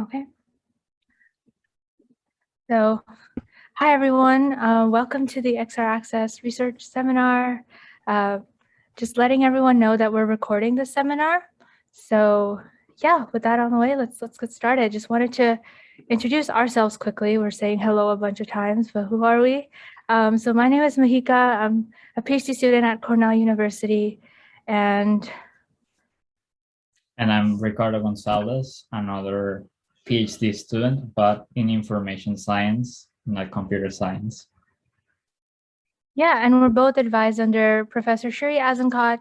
Okay. So, hi everyone. Uh, welcome to the XR Access Research Seminar. Uh, just letting everyone know that we're recording this seminar. So yeah, with that on the way, let's let's get started. Just wanted to introduce ourselves quickly. We're saying hello a bunch of times, but who are we? Um, so my name is Mahika. I'm a PhD student at Cornell University, and and I'm Ricardo Gonzalez, another PhD student, but in information science, not computer science. Yeah, and we're both advised under Professor Shiri Azenkot,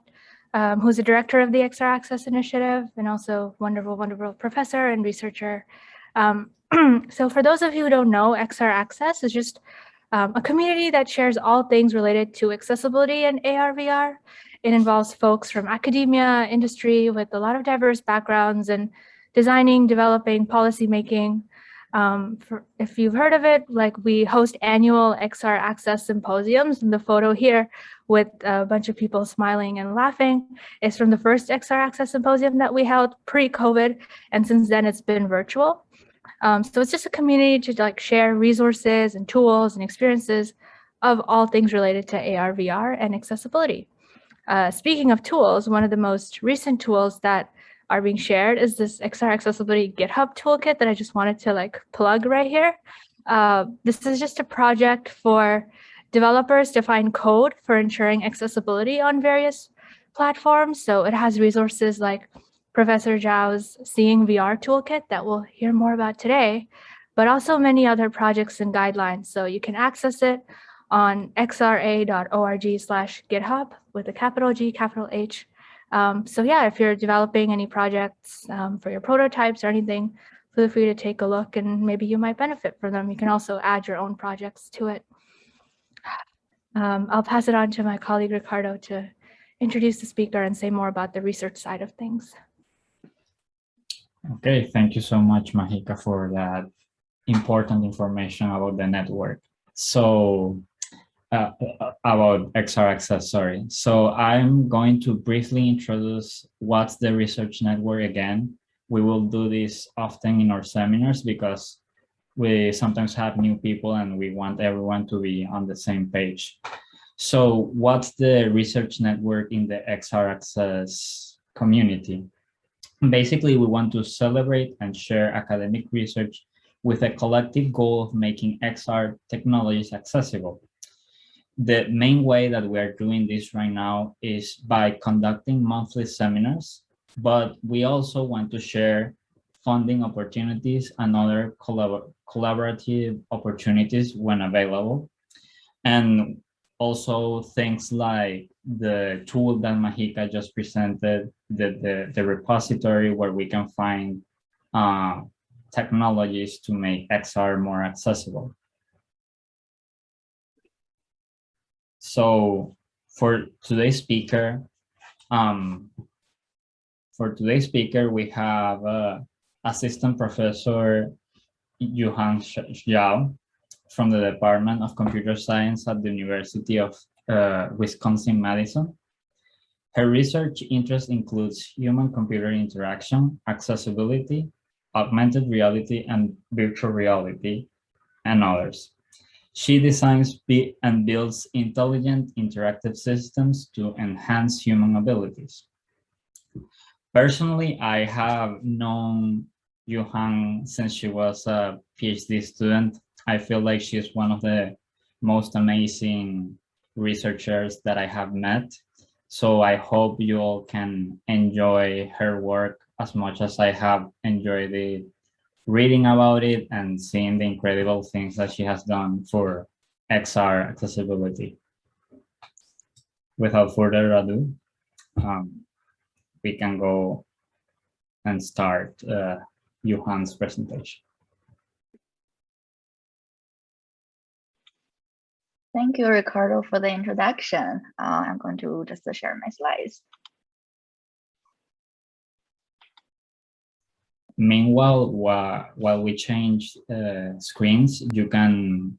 um, who's the director of the XR Access Initiative and also wonderful, wonderful professor and researcher. Um, so for those of you who don't know, XR Access is just um, a community that shares all things related to accessibility and AR/VR. It involves folks from academia, industry with a lot of diverse backgrounds and designing, developing, policymaking. Um, for, if you've heard of it, like we host annual XR Access symposiums and the photo here with a bunch of people smiling and laughing is from the first XR Access symposium that we held pre-COVID. And since then it's been virtual. Um, so it's just a community to like share resources and tools and experiences of all things related to AR, VR and accessibility. Uh, speaking of tools, one of the most recent tools that are being shared is this XR accessibility GitHub toolkit that I just wanted to like plug right here. Uh, this is just a project for developers to find code for ensuring accessibility on various platforms. So it has resources like Professor Zhao's Seeing VR toolkit that we'll hear more about today, but also many other projects and guidelines. So you can access it on xra.org slash GitHub with a capital G, capital H, um, so yeah, if you're developing any projects um, for your prototypes or anything, feel free to take a look and maybe you might benefit from them. You can also add your own projects to it. Um, I'll pass it on to my colleague Ricardo to introduce the speaker and say more about the research side of things. Okay, thank you so much, Mahika, for that important information about the network. So uh, about XR Access, sorry. So I'm going to briefly introduce what's the research network again. We will do this often in our seminars because we sometimes have new people and we want everyone to be on the same page. So what's the research network in the XR Access community? Basically, we want to celebrate and share academic research with a collective goal of making XR technologies accessible the main way that we're doing this right now is by conducting monthly seminars, but we also want to share funding opportunities and other collabor collaborative opportunities when available. And also things like the tool that Mahika just presented, the, the, the repository where we can find uh, technologies to make XR more accessible. So for today's speaker, um, for today's speaker, we have uh, Assistant Professor Yuhang Zhao from the Department of Computer Science at the University of uh, Wisconsin-Madison. Her research interest includes human-computer interaction, accessibility, augmented reality, and virtual reality, and others. She designs and builds intelligent interactive systems to enhance human abilities. Personally, I have known Yuhang since she was a PhD student. I feel like she's one of the most amazing researchers that I have met. So I hope you all can enjoy her work as much as I have enjoyed it reading about it and seeing the incredible things that she has done for XR accessibility. Without further ado, um, we can go and start uh, Yuhang's presentation. Thank you, Ricardo, for the introduction. Uh, I'm going to just share my slides. Meanwhile, while, while we change uh, screens, you can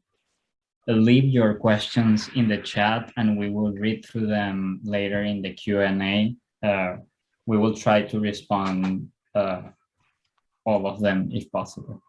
leave your questions in the chat and we will read through them later in the Q&A. Uh, we will try to respond uh, all of them if possible.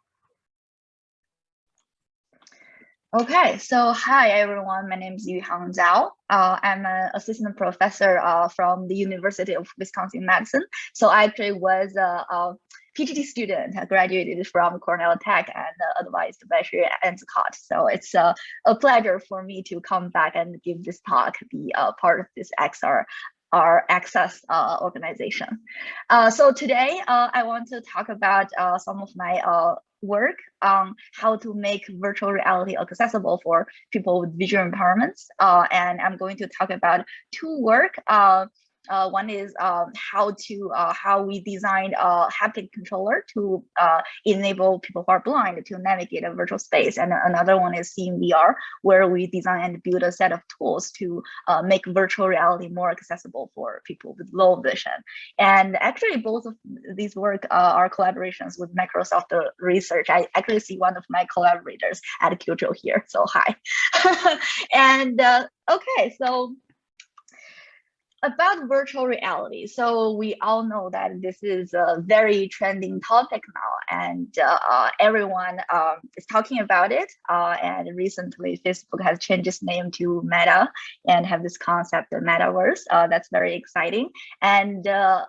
Okay, so hi everyone, my name is Yuhang Zhao. Uh, I'm an assistant professor uh, from the University of Wisconsin-Madison. So I actually was a, a, PhD student, graduated from Cornell Tech and advised by Shiri Azenkot. So it's a pleasure for me to come back and give this talk, be a part of this XR our access uh, organization. Uh, so today uh, I want to talk about uh, some of my uh, work on how to make virtual reality accessible for people with visual impairments. Uh, and I'm going to talk about two work uh, one is um, how to uh, how we designed a haptic controller to uh, enable people who are blind to navigate a virtual space, and another one is Seeing VR, where we design and build a set of tools to uh, make virtual reality more accessible for people with low vision. And actually, both of these work uh, are collaborations with Microsoft Research. I actually see one of my collaborators at Kyucho here, so hi. and uh, okay, so about virtual reality. So we all know that this is a very trending topic now and uh, everyone um, is talking about it. Uh, and recently Facebook has changed its name to Meta and have this concept of metaverse. Uh, that's very exciting. And uh,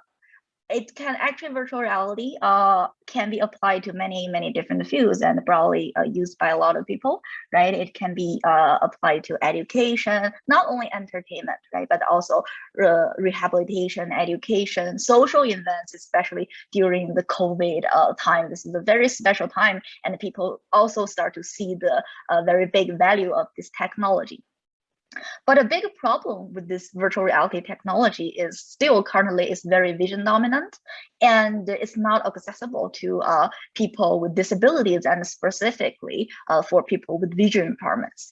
it can actually virtual reality uh, can be applied to many, many different fields and probably uh, used by a lot of people, right? It can be uh, applied to education, not only entertainment, right? But also rehabilitation, education, social events, especially during the COVID uh, time. This is a very special time and people also start to see the uh, very big value of this technology. But a big problem with this virtual reality technology is still currently is very vision dominant and it's not accessible to uh, people with disabilities and specifically uh, for people with vision impairments.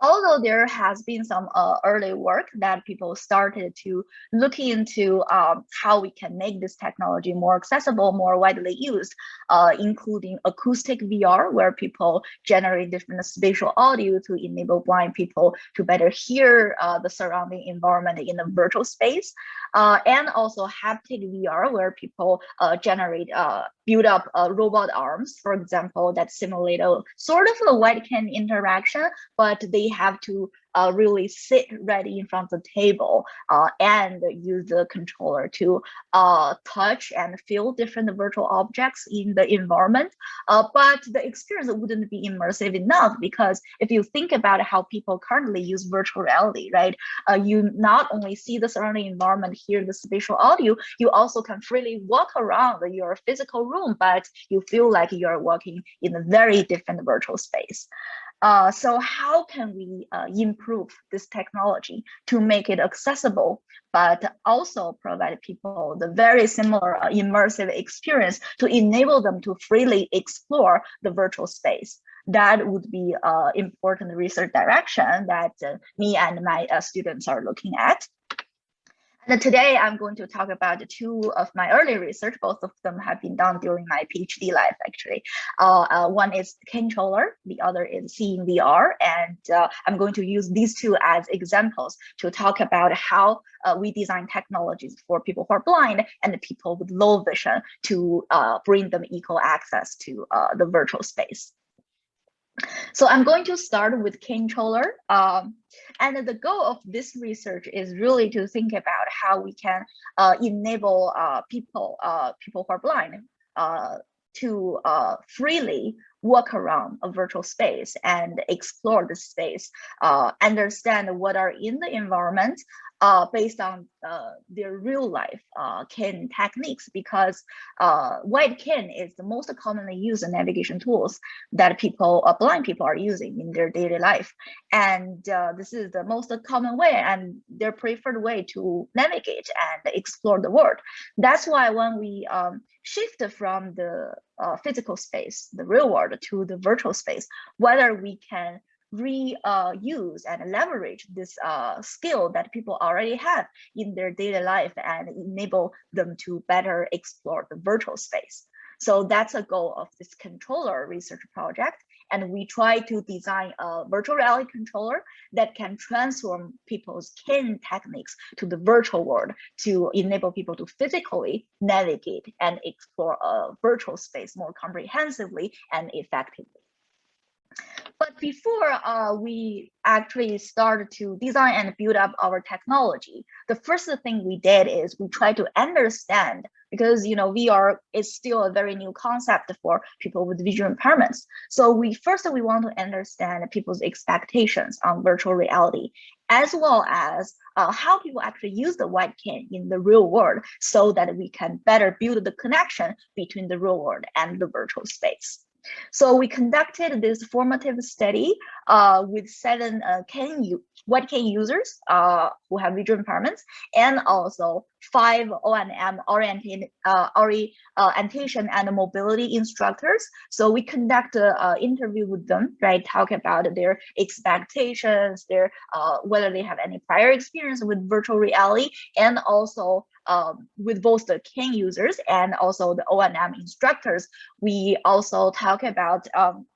Although there has been some uh, early work that people started to look into um, how we can make this technology more accessible, more widely used, uh, including acoustic VR, where people generate different spatial audio to enable blind people to better hear uh, the surrounding environment in a virtual space, uh, and also haptic VR, where people uh, generate uh, build up robot arms, for example, that simulate a sort of a webcam interaction, but they have to uh, really sit ready in front of the table uh, and use the controller to uh, touch and feel different virtual objects in the environment. Uh, but the experience wouldn't be immersive enough because if you think about how people currently use virtual reality, right? Uh, you not only see the surrounding environment, hear the spatial audio, you also can freely walk around your physical room, but you feel like you're walking in a very different virtual space. Uh, so how can we uh, improve this technology to make it accessible, but also provide people the very similar uh, immersive experience to enable them to freely explore the virtual space? That would be an uh, important research direction that uh, me and my students are looking at. Today I'm going to talk about two of my early research. Both of them have been done during my PhD life, actually. Uh, uh, one is Canetroller, the other is Seeing VR. And uh, I'm going to use these two as examples to talk about how uh, we design technologies for people who are blind and people with low vision to uh, bring them equal access to uh, the virtual space. So I'm going to start with Canetroller. Um, and the goal of this research is really to think about how we can uh, enable uh, people, uh, people who are blind uh, to uh, freely walk around a virtual space and explore the space, uh, understand what are in the environment, uh, based on uh, their real life uh, techniques because uh, white ken is the most commonly used navigation tools that people, uh, blind people are using in their daily life. And uh, this is the most common way and their preferred way to navigate and explore the world. That's why when we um, shift from the uh, physical space, the real world to the virtual space, whether we can reuse uh, and leverage this uh, skill that people already have in their daily life and enable them to better explore the virtual space. So that's a goal of this Canetroller research project. And we try to design a virtual reality controller that can transform people's kin techniques to the virtual world to enable people to physically navigate and explore a virtual space more comprehensively and effectively. But before uh, we actually started to design and build up our technology, the first thing we did is we tried to understand because you know VR is still a very new concept for people with visual impairments. So we first we want to understand people's expectations on virtual reality, as well as uh, how people actually use the white cane in the real world, so that we can better build the connection between the real world and the virtual space. So we conducted this formative study uh, with seven uh, cane white cane users uh, who have visual impairments and also five O&M oriented uh, orientation and mobility instructors. So we conduct an uh, interview with them, right? Talk about their expectations, their uh, whether they have any prior experience with virtual reality, and also um, with both the cane users and also the O&M instructors. We also talk about um,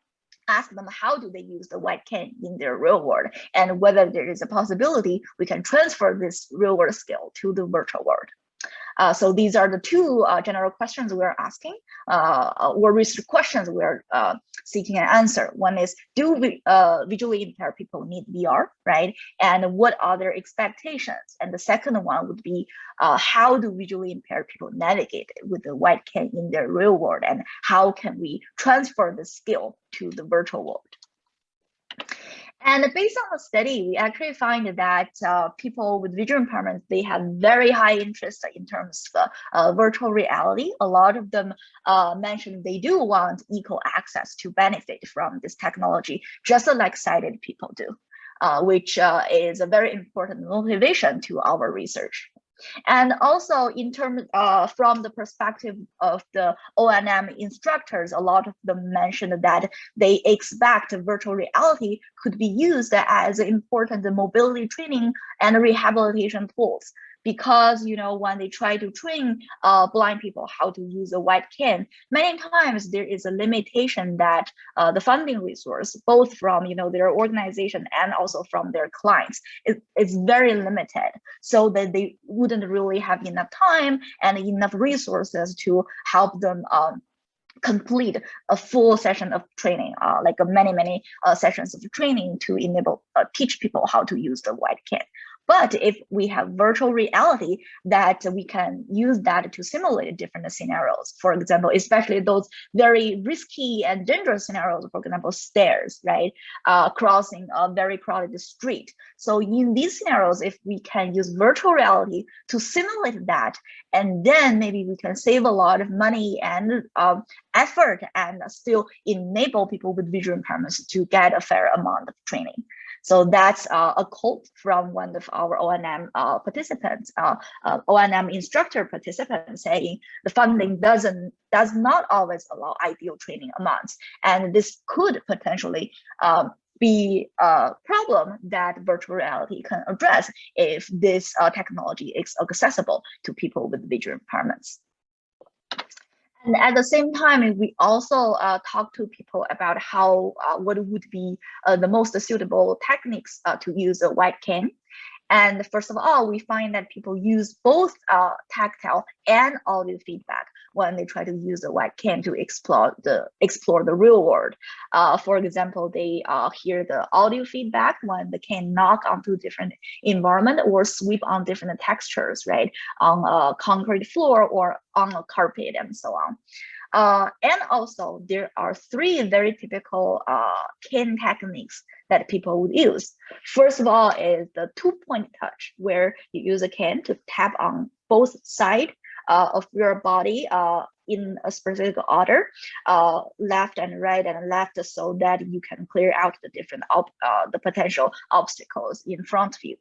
ask them how do they use the white cane in their real world and whether there is a possibility we can transfer this real world skill to the virtual world. Uh, so these are the two uh, general questions we're asking, uh, or research questions we're uh, seeking an answer. One is, do we, uh, visually impaired people need VR, right? And what are their expectations? And the second one would be, uh, how do visually impaired people navigate with the white cane in their real world? And how can we transfer the skill to the virtual world? And based on the study, we actually find that uh, people with visual impairments, they have very high interest in terms of uh, virtual reality. A lot of them uh, mentioned they do want equal access to benefit from this technology, just like sighted people do, uh, which uh, is a very important motivation to our research. And also in terms uh, from the perspective of the O&M instructors, a lot of them mentioned that they expect virtual reality could be used as important mobility training and rehabilitation tools because you know when they try to train uh, blind people how to use a white cane many times there is a limitation that uh, the funding resource both from you know their organization and also from their clients is, is very limited so that they wouldn't really have enough time and enough resources to help them um, complete a full session of training, uh, like many, many uh, sessions of training to enable, uh, teach people how to use the white cane. But if we have virtual reality that we can use that to simulate different scenarios, for example, especially those very risky and dangerous scenarios, for example, stairs, right? Uh, crossing a very crowded street. So in these scenarios, if we can use virtual reality to simulate that, and then maybe we can save a lot of money and um, effort and still enable people with visual impairments to get a fair amount of training. So that's uh, a quote from one of our O&M uh, participants, uh, uh O&M instructor participants saying the funding doesn't does not always allow ideal training amounts. And this could potentially um, be a problem that virtual reality can address if this uh, technology is accessible to people with visual impairments. And at the same time, we also uh, talk to people about how uh, what would be uh, the most suitable techniques uh, to use a white cane. And first of all, we find that people use both uh, tactile and audio feedback when they try to use the white cane to explore the explore the real world. Uh, for example, they uh, hear the audio feedback when the cane knock onto different environment or sweep on different textures, right, on a concrete floor or on a carpet and so on. Uh, and also there are three very typical uh, cane techniques that people would use. First of all is the two point touch where you use a cane to tap on both sides uh, of your body uh, in a specific order, uh, left and right and left, so that you can clear out the different uh, the potential obstacles in front of you.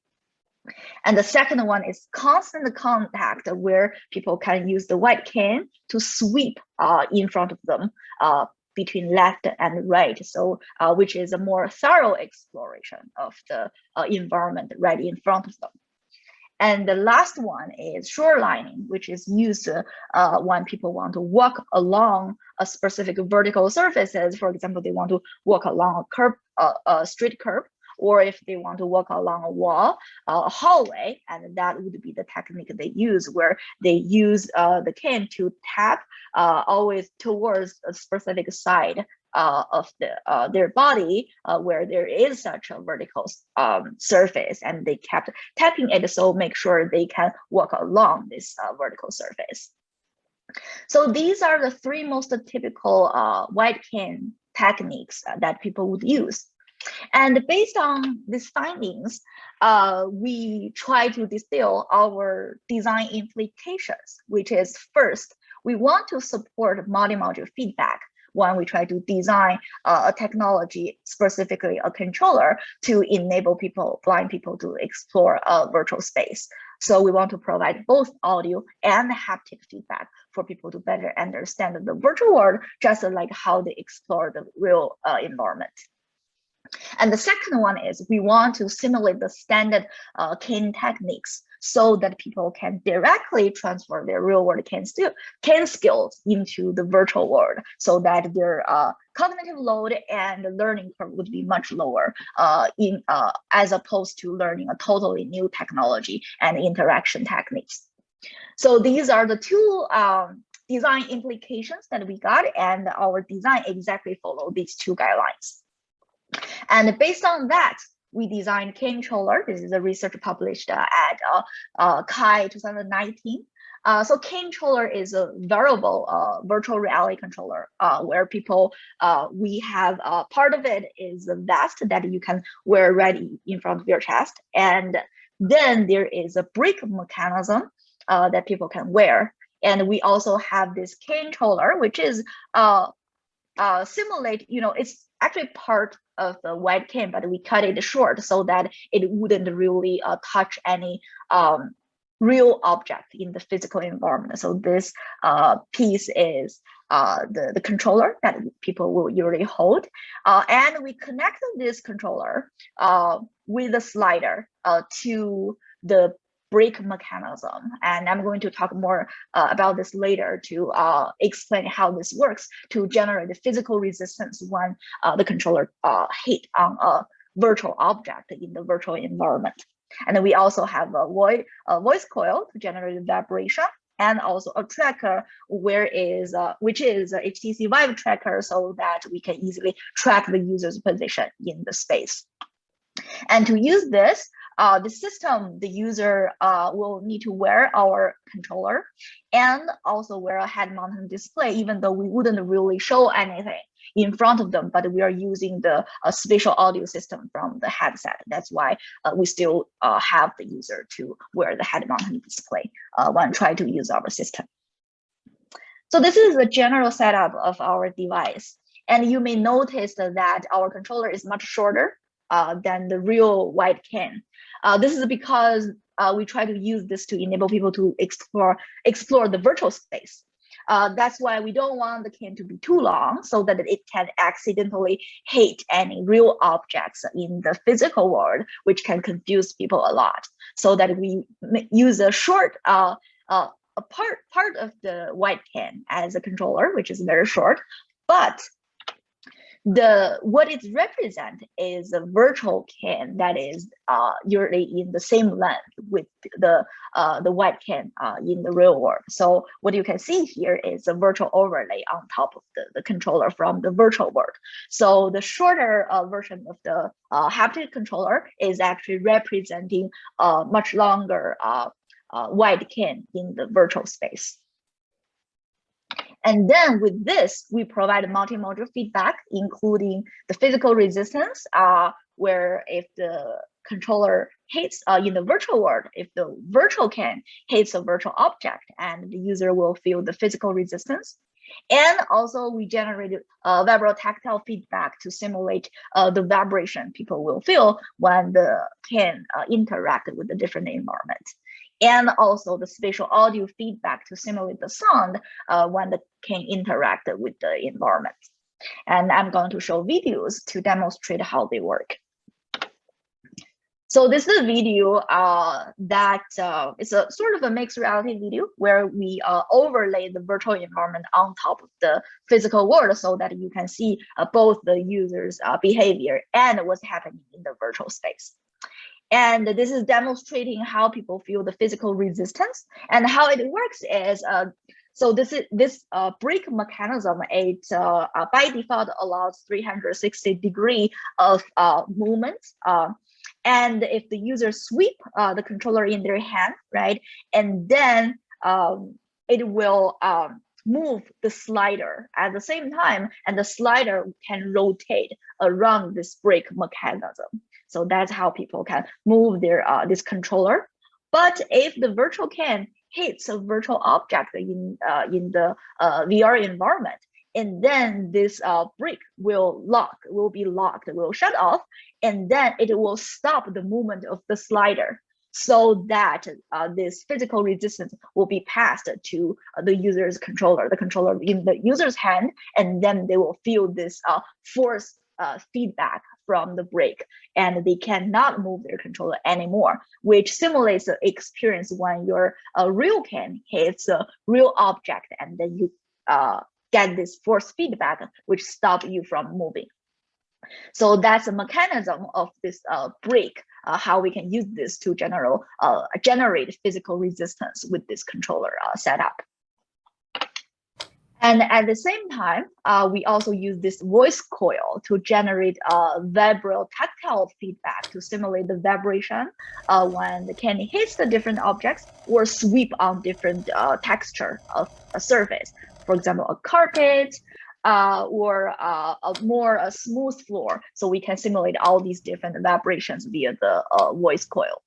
And the second one is constant contact where people can use the white cane to sweep uh, in front of them uh, between left and right. So uh, which is a more thorough exploration of the uh, environment right in front of them. And the last one is shorelining, which is used uh, when people want to walk along a specific vertical surfaces. For example, they want to walk along a curb, uh, a street curb, or if they want to walk along a wall, uh, a hallway, and that would be the technique they use, where they use uh, the cane to tap uh, always towards a specific side uh, of the uh, their body uh, where there is such a vertical um, surface and they kept tapping it so make sure they can walk along this uh, vertical surface. So these are the three most typical uh, white cane techniques uh, that people would use. And based on these findings, we try to distill our design implications, which is first, we want to support multi-module feedback when we try to design uh, a technology, specifically a controller, to enable people, blind people to explore a virtual space. So we want to provide both audio and haptic feedback for people to better understand the virtual world, just like how they explore the real uh, environment. And the second one is we want to simulate the standard uh, cane techniques so that people can directly transfer their real world can, cane skills into the virtual world so that their uh, cognitive load and learning curve would be much lower uh, in uh, as opposed to learning a totally new technology and interaction techniques. So these are the two um, design implications that we got and our design exactly follow these two guidelines. And based on that, we designed Canetroller. This is a research published uh, at uh, uh, CHI 2019. Uh, so Canetroller is a variable uh, virtual reality controller uh, where people, uh, we have part of it is a vest that you can wear right in front of your chest. And then there is a brake mechanism that people can wear. And we also have this cane controller, which is uh, simulate, you know, it's actually part of the white cane, but we cut it short so that it wouldn't really uh, touch any um, real object in the physical environment. So this uh, piece is uh, the, the controller that people will usually hold. Uh, and we connect this controller uh, with a slider uh, to the brake mechanism. And I'm going to talk more uh, about this later to uh, explain how this works to generate the physical resistance when uh, the controller uh, hit on a virtual object in the virtual environment. And then we also have a voice, a voice coil to generate vibration and also a tracker where is uh, which is a HTC Vive tracker so that we can easily track the user's position in the space. And to use this, uh, the system, the user uh, will need to wear our controller and also wear a head mounted display, even though we wouldn't really show anything in front of them, but we are using the uh, spatial audio system from the headset. That's why uh, we still uh, have the user to wear the head mounted display uh, when trying to use our system. So this is the general setup of our device. And you may notice that our controller is much shorter uh, than the real white can. Uh, this is because uh, we try to use this to enable people to explore explore the virtual space. Uh, that's why we don't want the can to be too long so that it can accidentally hit any real objects in the physical world, which can confuse people a lot. So that we use a short uh, a part part of the white can as a controller, which is very short, but the what it represents is a virtual can that is uh, usually in the same length with the uh, the white can uh, in the real world. So what you can see here is a virtual overlay on top of the, the controller from the virtual world. So the shorter uh, version of the uh, haptic controller is actually representing a much longer uh, white can in the virtual space. And then with this, we provide multi-module feedback, including the physical resistance, uh, where if the controller hits uh, in the virtual world, if the virtual cane hits a virtual object and the user will feel the physical resistance. And also we generated uh, vibrotactile feedback to simulate uh, the vibration people will feel when the cane uh, interact with the different environment and also the spatial audio feedback to simulate the sound uh, when the can interact with the environment. And I'm going to show videos to demonstrate how they work. So this is a video uh, that uh, is a sort of a mixed reality video where we uh, overlay the virtual environment on top of the physical world so that you can see uh, both the user's uh, behavior and what's happening in the virtual space. And this is demonstrating how people feel the physical resistance and how it works is uh, so this is this uh, brake mechanism. It uh, uh, by default allows 360 degree of movement. And if the user sweep uh, the controller in their hand, right, and then um, it will um, move the slider at the same time, and the slider can rotate around this brake mechanism. So that's how people can move their uh, this controller. But if the virtual can hits a virtual object in uh, in the uh, VR environment, and then this uh, brake will lock, will be locked, will shut off, and then it will stop the movement of the slider so that uh, this physical resistance will be passed to uh, the user's controller, the controller in the user's hand, and then they will feel this uh, force uh, feedback from the brake and they cannot move their controller anymore, which simulates the experience when your uh, real can hits a real object and then you uh, get this force feedback, which stop you from moving. So that's a mechanism of this uh, brake, uh, how we can use this to general, uh, generate physical resistance with this controller uh, setup. And at the same time, uh, we also use this voice coil to generate uh, vibro tactile feedback to simulate the vibration uh, when the candy hits the different objects or sweep on different texture of a surface. For example, a carpet uh, or uh, a more a smooth floor. So we can simulate all these different vibrations via the voice coil.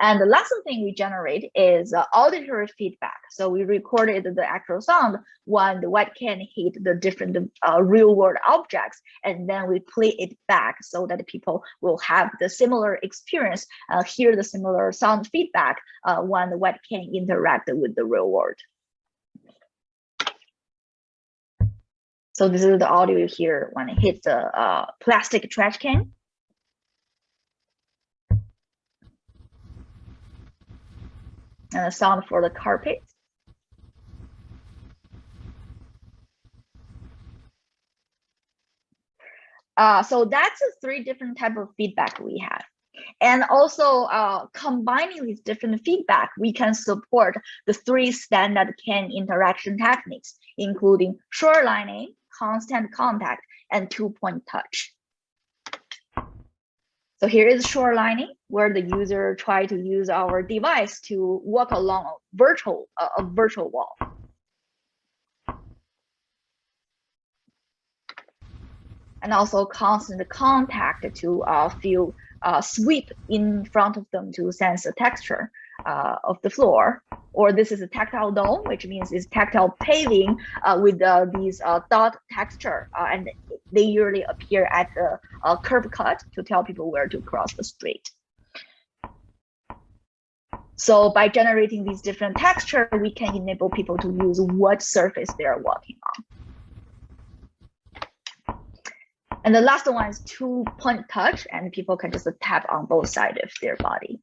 And the last thing we generate is uh, auditory feedback. So we recorded the actual sound when the white cane hit the different uh, real world objects, and then we play it back so that people will have the similar experience, uh, hear the similar sound feedback uh, when the white cane interact with the real world. So this is the audio you hear when it hits the uh, plastic trash can. And a sound for the carpet. Uh, so that's the three different type of feedback we have. And also uh, combining these different feedback, we can support the three standard CAN interaction techniques, including shorelining, constant contact, and two-point touch. So here is shorelining, where the user try to use our device to walk along a virtual a virtual wall. And also constant contact to uh, feel uh, sweep in front of them to sense the texture uh, of the floor. Or this is a tactile dome, which means it's tactile paving uh, with uh, these uh, dot texture. Uh, and they usually appear at the uh, curb cut to tell people where to cross the street. So by generating these different texture, we can enable people to use what surface they are walking on. And the last one is two point touch and people can just tap on both sides of their body.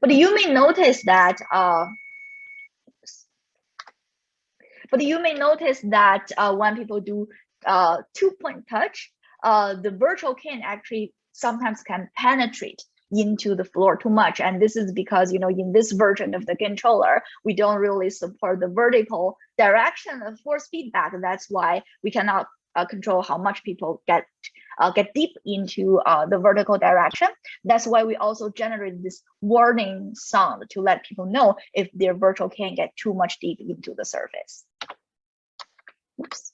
But you may notice that, uh, but you may notice that uh, when people do uh, two-point touch, uh, the virtual can actually sometimes can penetrate into the floor too much. And this is because, you know, in this version of the controller, we don't really support the vertical direction of force feedback. That's why we cannot uh, control how much people get uh, get deep into uh, the vertical direction. That's why we also generate this warning sound to let people know if their virtual can get too much deep into the surface. Oops.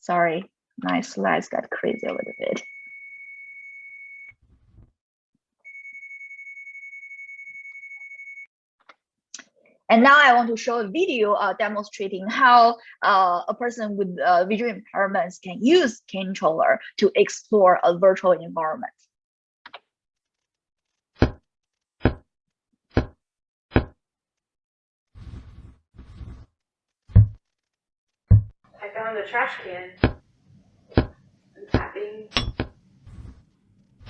Sorry, my slides got crazy a little bit. And now I want to show a video uh, demonstrating how uh, a person with uh, visual impairments can use Canetroller to explore a virtual environment. I found a trash can. I'm tapping.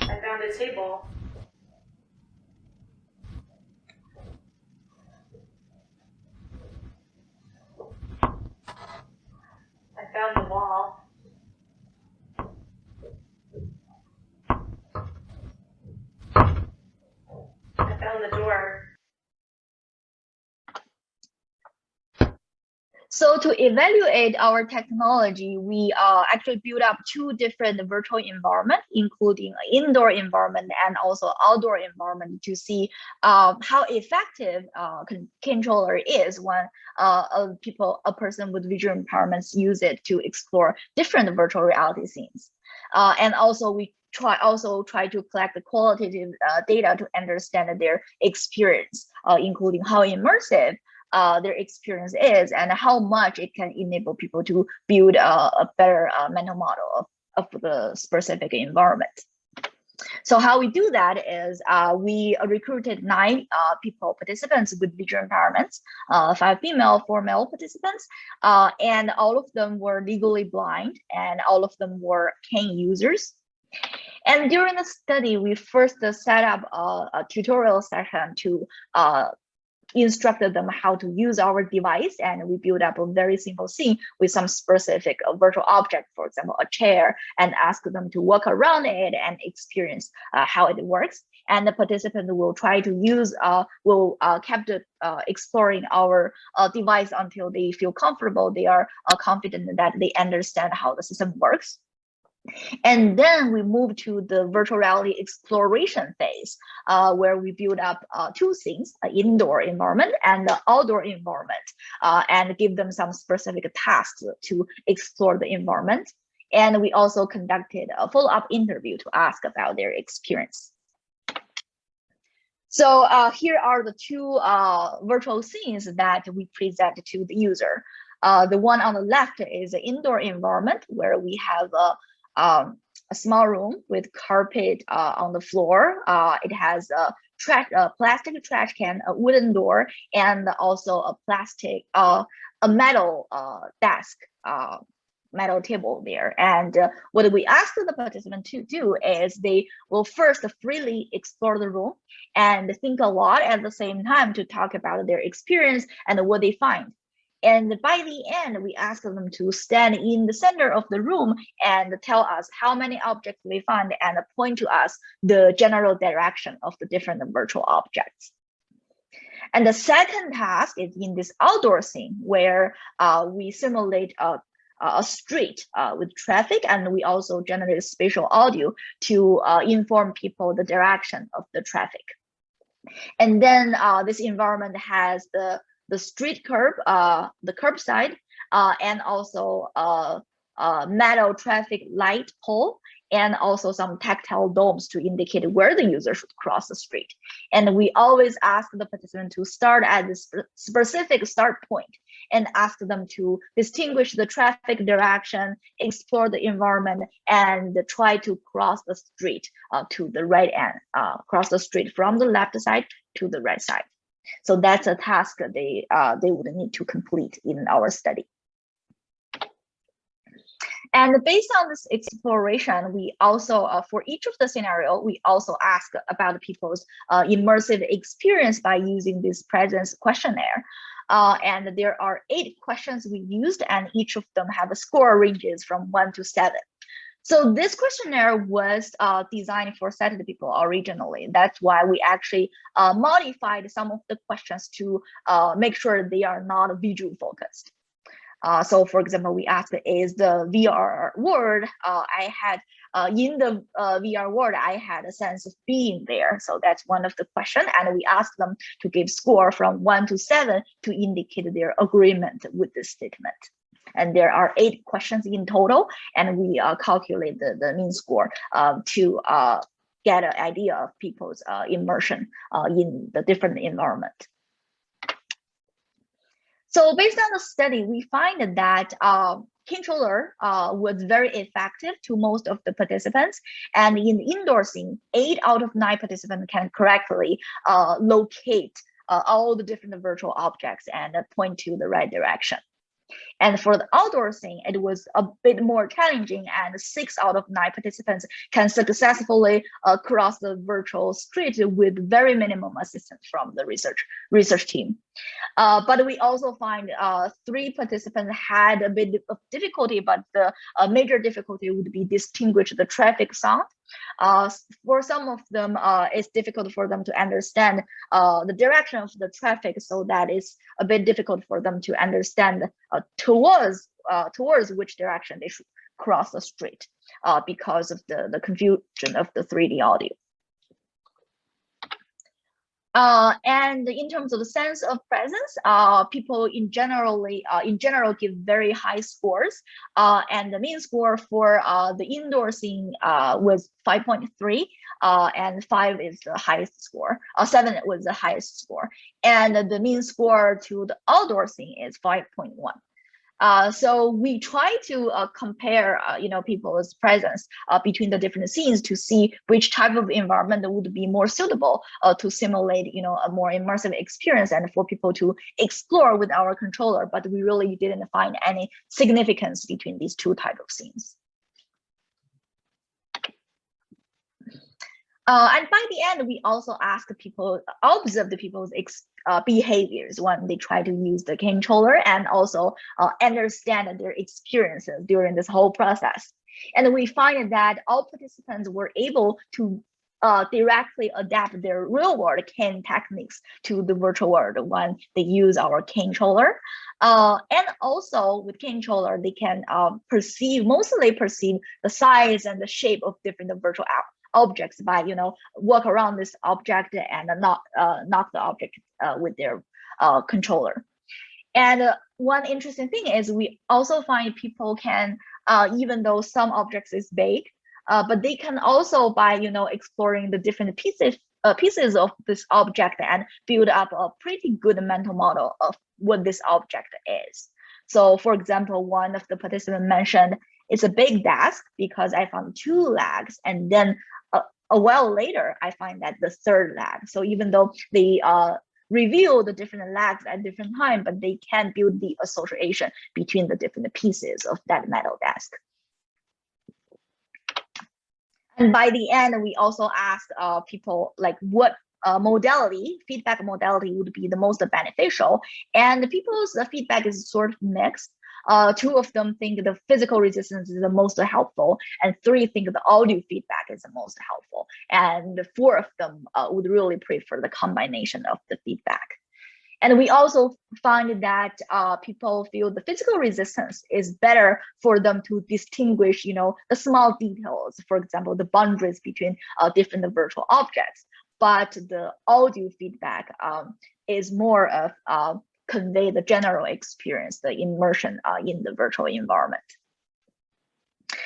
I found a table. Found the wall. I found the door. So to evaluate our technology, we uh, actually build up two different virtual environment, including indoor environment and also outdoor environment to see uh, how effective uh, con controller is when uh, a people, a person with visual impairments use it to explore different virtual reality scenes. Uh, and also we try also try to collect the qualitative uh, data to understand their experience, including how immersive uh, their experience is and how much it can enable people to build a, a better uh, mental model of, of the specific environment. So how we do that is uh, we recruited nine uh, people, participants with visual impairments, uh, five female, four male participants, uh, and all of them were legally blind and all of them were cane users. And during the study, we first set up a, a tutorial session to uh, instructed them how to use our device and we build up a very simple scene with some specific uh, virtual object, for example, a chair, and ask them to walk around it and experience uh, how it works. And the participant will try to use, uh, will uh, keep uh, exploring our uh, device until they feel comfortable, they are uh, confident that they understand how the system works. And then we move to the virtual reality exploration phase, uh, where we build up uh, two things, an indoor environment and the outdoor environment, uh, and give them some specific tasks to explore the environment. And we also conducted a follow-up interview to ask about their experience. So uh, here are the two uh, virtual scenes that we present to the user. Uh, the one on the left is the indoor environment where we have a um, a small room with carpet uh, on the floor. Uh, it has a trash, a plastic trash can, a wooden door, and also a plastic, uh, a metal uh, desk, uh, metal table there. And uh, what we ask the participant to do is they will first freely explore the room and think a lot at the same time to talk about their experience and what they find. And by the end, we ask them to stand in the center of the room and tell us how many objects they find and point to us the general direction of the different virtual objects. And the second task is in this outdoor scene where uh, we simulate a, a street uh, with traffic and we also generate spatial audio to uh, inform people the direction of the traffic. And then uh, this environment has the the street curb, uh, the curbside, uh, and also a, a metal traffic light pole, and also some tactile domes to indicate where the user should cross the street. And we always ask the participant to start at this specific start point and ask them to distinguish the traffic direction, explore the environment, and try to cross the street uh, to the right end, uh, cross the street from the left side to the right side. So that's a task they uh, they would need to complete in our study. And based on this exploration, we also, uh, for each of the scenario, we also ask about people's uh, immersive experience by using this presence questionnaire. Uh, and there are eight questions we used, and each of them have a score ranges from one to seven. So this questionnaire was uh, designed for sighted people originally. That's why we actually uh, modified some of the questions to uh, make sure they are not visual focused. Uh, so for example, we asked, is the VR world, uh, I had, uh, in the VR world, I had a sense of being there. So that's one of the question. And we asked them to give score from one to seven to indicate their agreement with this statement. And there are eight questions in total, and we uh, calculate the, the mean score uh, to uh, get an idea of people's immersion in the different environment. So based on the study, we find that Canetroller uh, was very effective to most of the participants. And in scene, eight out of nine participants can correctly uh, locate uh, all the different virtual objects and point to the right direction. And for the outdoor scene, it was a bit more challenging and six out of nine participants can successfully uh, cross the virtual street with very minimum assistance from the research research team. Uh, but we also find uh, three participants had a bit of difficulty, but the uh, major difficulty would be distinguish the traffic sound. Uh, for some of them, uh, it's difficult for them to understand the direction of the traffic, so that is a bit difficult for them to understand uh, towards uh, towards which direction they should cross the street uh, because of the, the confusion of the 3D audio. Uh, and in terms of the sense of presence, uh, people in generally uh, in general give very high scores, uh, and the mean score for uh, the indoor scene uh, was 5.3, and five is the highest score. seven was the highest score, and the mean score to the outdoor scene is 5.1. Uh, so we try to uh, compare, uh, you know, people's presence uh, between the different scenes to see which type of environment would be more suitable uh, to simulate, you know, a more immersive experience and for people to explore with our controller. But we really didn't find any significance between these two type of scenes. Uh, and by the end, we also ask people, observe the people's uh, behaviors when they try to use the controller and also uh, understand their experiences during this whole process. And we find that all participants were able to uh, directly adapt their real world cane techniques to the virtual world when they use our Canetroller. Uh, and also with controller, they can uh, perceive, mostly perceive the size and the shape of different virtual objects by you know walk around this object and not uh, knock the object uh, with their uh, controller. And uh, one interesting thing is we also find people can uh, even though some objects is big, uh, but they can also by you know exploring the different pieces pieces of this object and build up a pretty good mental model of what this object is. So for example, one of the participants mentioned it's a big desk because I found two legs and then a while later, I find that the third lag. So even though they uh, reveal the different lags at different time, but they can build the association between the different pieces of that metal desk. And by the end, we also asked uh, people like what uh, modality, feedback modality would be the most beneficial. And people's uh, feedback is sort of mixed. Uh, two of them think the physical resistance is the most helpful, and three think the audio feedback is the most helpful. And four of them uh, would really prefer the combination of the feedback. And we also find that uh, people feel the physical resistance is better for them to distinguish, you know, the small details, for example, the boundaries between uh, different virtual objects. But the audio feedback um, is more of uh, convey the general experience, the immersion uh, in the virtual environment.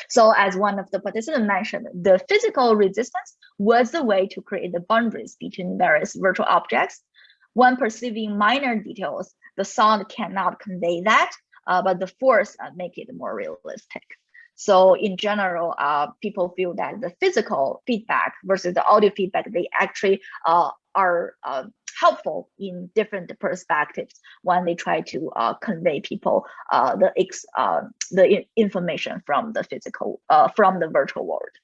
So as one of the participants mentioned, the physical resistance was the way to create the boundaries between various virtual objects. When perceiving minor details, the sound cannot convey that, uh, but the force uh, make it more realistic. So in general, uh, people feel that the physical feedback versus the audio feedback, they actually uh, are uh, helpful in different perspectives when they try to uh, convey people uh, the ex, uh, the information from the physical uh, from the virtual world.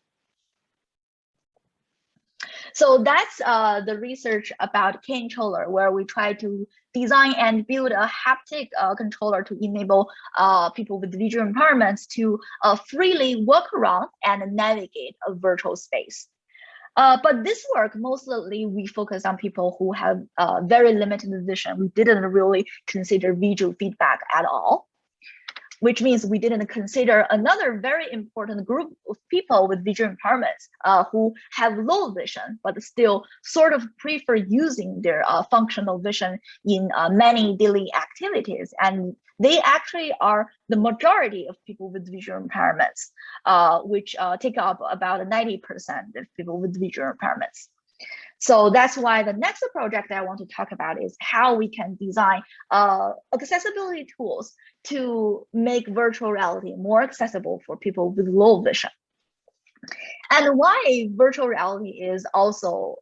So that's uh, the research about Canetroller, where we try to design and build a haptic uh, controller to enable uh, people with visual impairments to uh, freely walk around and navigate a virtual space. Uh, but this work, mostly we focus on people who have uh, very limited vision. We didn't really consider visual feedback at all which means we didn't consider another very important group of people with visual impairments uh, who have low vision, but still sort of prefer using their uh, functional vision in uh, many daily activities. And they actually are the majority of people with visual impairments, uh, which uh, take up about 90% of people with visual impairments. So that's why the next project that I want to talk about is how we can design uh, accessibility tools to make virtual reality more accessible for people with low vision. And why virtual reality is also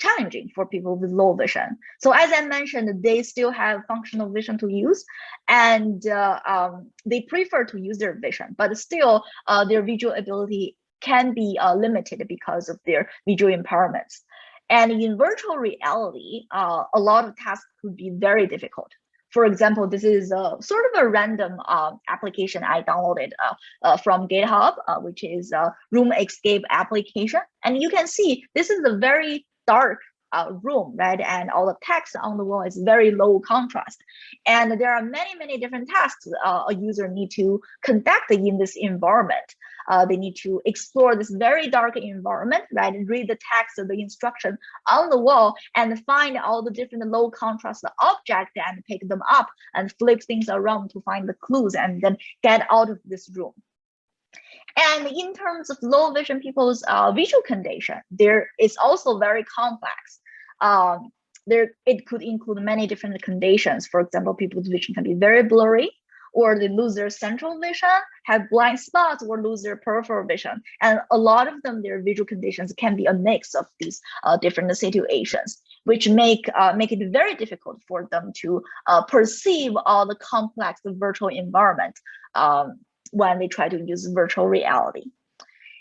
challenging for people with low vision. So as I mentioned, they still have functional vision to use, and uh, um, they prefer to use their vision, but still uh, their visual ability can be uh, limited because of their visual impairments. And in virtual reality, uh, a lot of tasks could be very difficult. For example, this is a sort of a random uh, application I downloaded uh, uh, from GitHub, uh, which is a room escape application. And you can see this is a very dark uh, room, right? And all the text on the wall is very low contrast. And there are many, many different tasks uh, a user need to conduct in this environment. Uh, they need to explore this very dark environment, right? Read the text of the instruction on the wall and find all the different low contrast objects and pick them up and flip things around to find the clues and then get out of this room. And in terms of low vision people's uh, visual condition, there is also very complex. Um, there, it could include many different conditions. For example, people's vision can be very blurry, or they lose their central vision, have blind spots, or lose their peripheral vision. And a lot of them, their visual conditions can be a mix of these uh, different situations, which make uh, make it very difficult for them to uh, perceive all the complex virtual environment um, when they try to use virtual reality.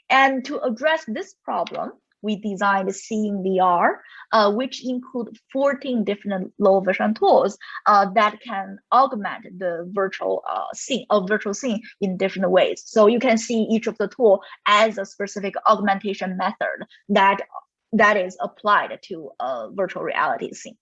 And to address this problem, we designed Seeing VR, uh, which include 14 different low vision tools uh, that can augment the virtual uh, scene, a virtual scene in different ways. So you can see each of the tool as a specific augmentation method that that is applied to a virtual reality scene.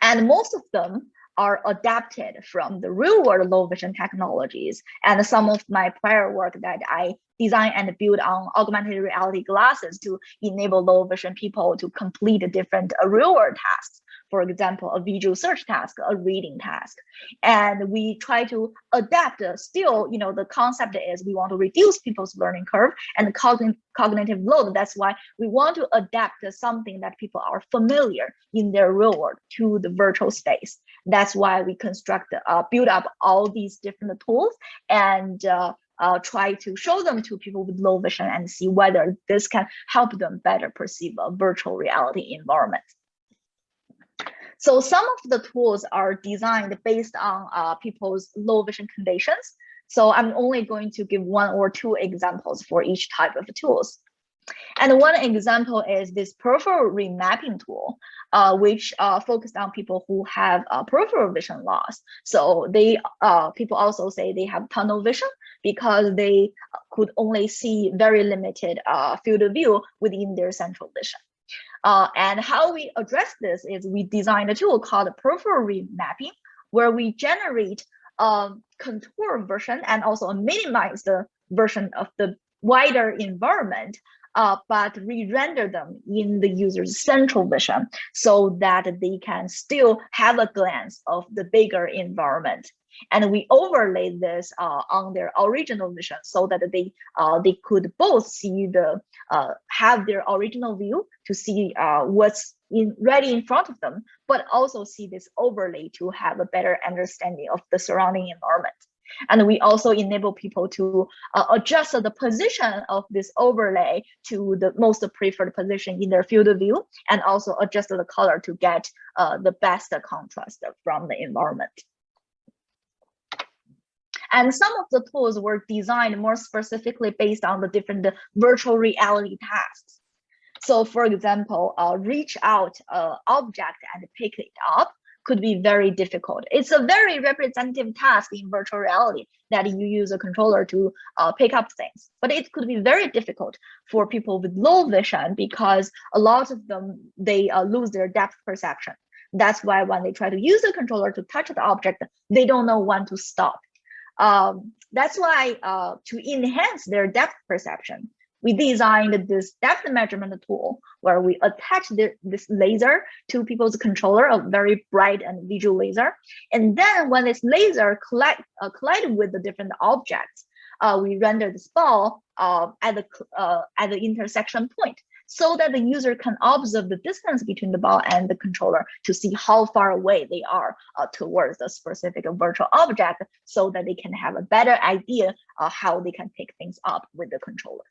And most of them are adapted from the real world low vision technologies. And some of my prior work that I design and build on augmented reality glasses to enable low vision people to complete different real world tasks for example, a visual search task, a reading task. And we try to adapt uh, still, you know, the concept is we want to reduce people's learning curve and cogn cognitive load. That's why we want to adapt something that people are familiar in their real world to the virtual space. That's why we construct, uh, build up all these different tools and uh, uh, try to show them to people with low vision and see whether this can help them better perceive a virtual reality environment. So some of the tools are designed based on uh, people's low vision conditions. So I'm only going to give one or two examples for each type of tools. And one example is this peripheral remapping tool, uh, which uh, focused on people who have uh, peripheral vision loss. So they uh, people also say they have tunnel vision because they could only see very limited uh, field of view within their central vision. Uh, and how we address this is we designed a tool called peripheral remapping, where we generate a contour version and also a minimized version of the wider environment, uh, but re-render them in the user's central vision so that they can still have a glance of the bigger environment and we overlay this uh, on their original vision so that they uh, they could both see the uh, have their original view to see uh, what's in ready in front of them, but also see this overlay to have a better understanding of the surrounding environment. And we also enable people to uh, adjust the position of this overlay to the most preferred position in their field of view, and also adjust the color to get uh, the best contrast from the environment. And some of the tools were designed more specifically based on the different virtual reality tasks. So for example, uh, reach out uh, object and pick it up could be very difficult. It's a very representative task in virtual reality that you use a controller to uh, pick up things. But it could be very difficult for people with low vision because a lot of them, they uh, lose their depth perception. That's why when they try to use the controller to touch the object, they don't know when to stop. Um, that's why uh, to enhance their depth perception, we designed this depth measurement tool where we attach the, this laser to people's controller, a very bright and visual laser. And then when this laser collect, uh, collide with the different objects, uh, we render this ball uh, at, the, uh, at the intersection point so that the user can observe the distance between the ball and the controller to see how far away they are uh, towards the specific virtual object so that they can have a better idea of how they can pick things up with the controller.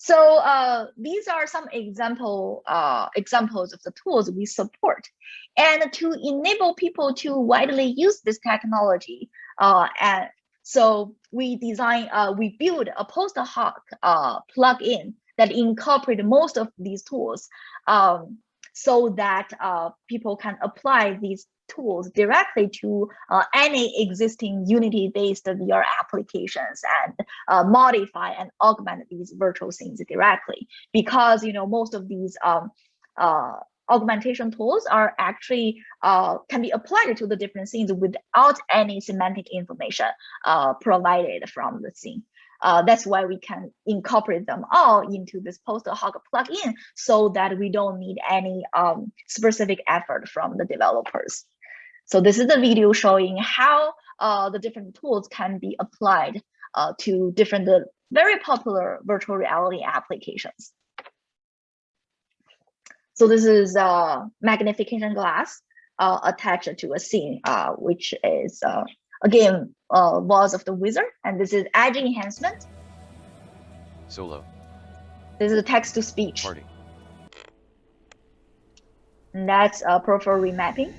So uh, these are some example uh, examples of the tools we support. And to enable people to widely use this technology, uh, and so we design, uh, we build a post hoc uh, plugin that incorporate most of these tools um, so that uh, people can apply these tools directly to uh, any existing Unity-based VR applications and uh, modify and augment these virtual scenes directly. Because you know most of these um, uh, augmentation tools are actually uh, can be applied to the different scenes without any semantic information uh, provided from the scene. Uh, that's why we can incorporate them all into this post hoc plugin so that we don't need any um, specific effort from the developers. So this is a video showing how uh, the different tools can be applied uh, to different uh, very popular virtual reality applications. So this is a magnification glass uh, attached to a scene, uh, which is uh, again uh, Waltz of the Wizard, and this is edge enhancement. Solo. This is a text to speech, Party. and that's uh, peripheral remapping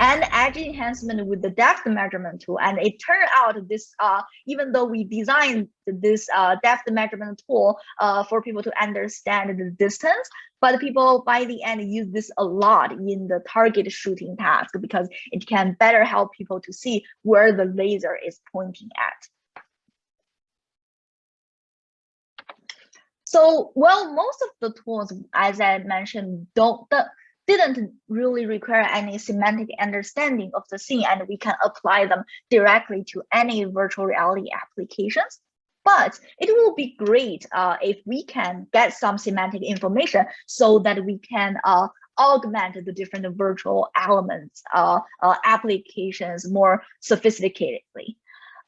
and edge enhancement with the depth measurement tool. And it turned out this, uh, even though we designed this uh, depth measurement tool uh, for people to understand the distance, but people by the end use this a lot in the target shooting task because it can better help people to see where the laser is pointing at. So, well, most of the tools, as I mentioned, don't didn't really require any semantic understanding of the scene and we can apply them directly to any virtual reality applications. But it will be great uh, if we can get some semantic information so that we can uh, augment the different virtual elements uh, uh applications more sophisticatedly.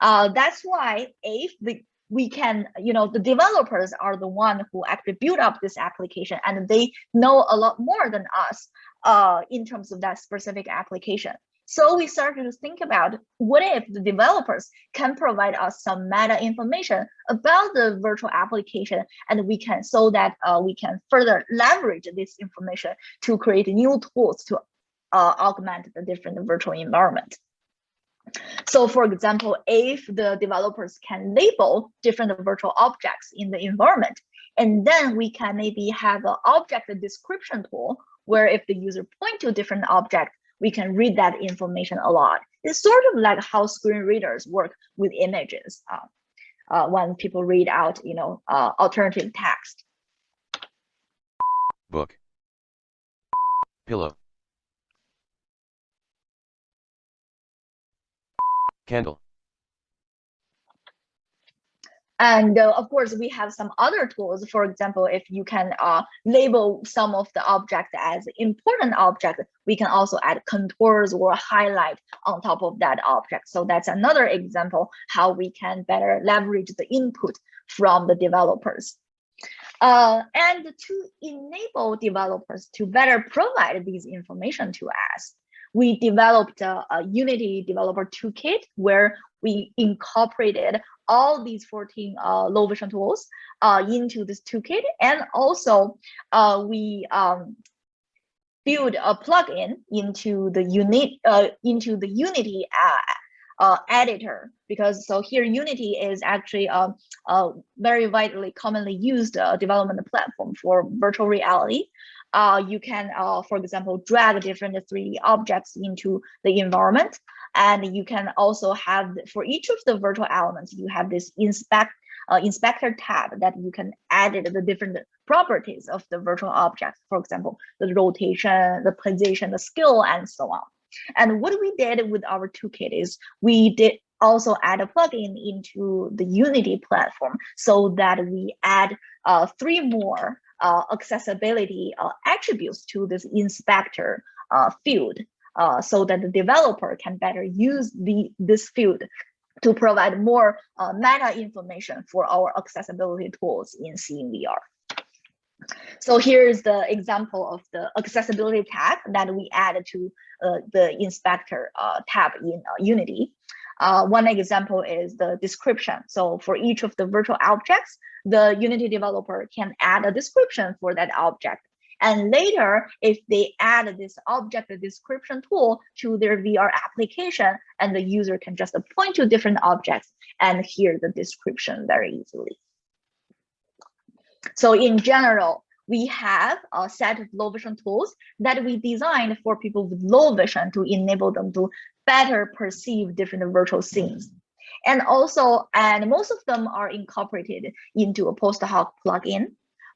Uh, that's why if the we can, you know, the developers are the one who actually build up this application and they know a lot more than us uh, in terms of that specific application. So we started to think about what if the developers can provide us some meta information about the virtual application and we can so that uh, we can further leverage this information to create new tools to uh, augment the different virtual environment. So for example, if the developers can label different virtual objects in the environment, and then we can maybe have an object description tool where if the user point to a different object, we can read that information a lot. It's sort of like how screen readers work with images uh, uh, when people read out, you know, uh, alternative text. Book. Pillow. Candle. And uh, of course, we have some other tools. For example, if you can uh, label some of the objects as important objects, we can also add contours or highlight on top of that object. So that's another example how we can better leverage the input from the developers. Uh, and to enable developers to better provide these information to us, we developed a, a Unity developer toolkit where we incorporated all these 14 uh, low vision tools uh, into this toolkit. And also uh, we um, build a plugin into the unit uh, into the Unity uh, uh, editor because so here Unity is actually a, a very widely commonly used uh, development platform for virtual reality uh, you can, uh, for example, drag different 3D objects into the environment. And you can also have, for each of the virtual elements, you have this inspect uh, inspector tab that you can add the different properties of the virtual object. For example, the rotation, the position, the scale, and so on. And what we did with our toolkit is we did also add a plugin into the Unity platform so that we add uh, three more uh, accessibility uh, attributes to this inspector uh, field uh, so that the developer can better use the this field to provide more uh, meta information for our accessibility tools in Seeing VR. So here's the example of the accessibility tag that we added to uh, the inspector tab in Unity. Uh, one example is the description. So for each of the virtual objects, the Unity developer can add a description for that object. And later, if they add this object description tool to their VR application, and the user can just point to different objects and hear the description very easily. So in general, we have a set of low vision tools that we designed for people with low vision to enable them to better perceive different virtual scenes. And also, and most of them are incorporated into a post hoc plugin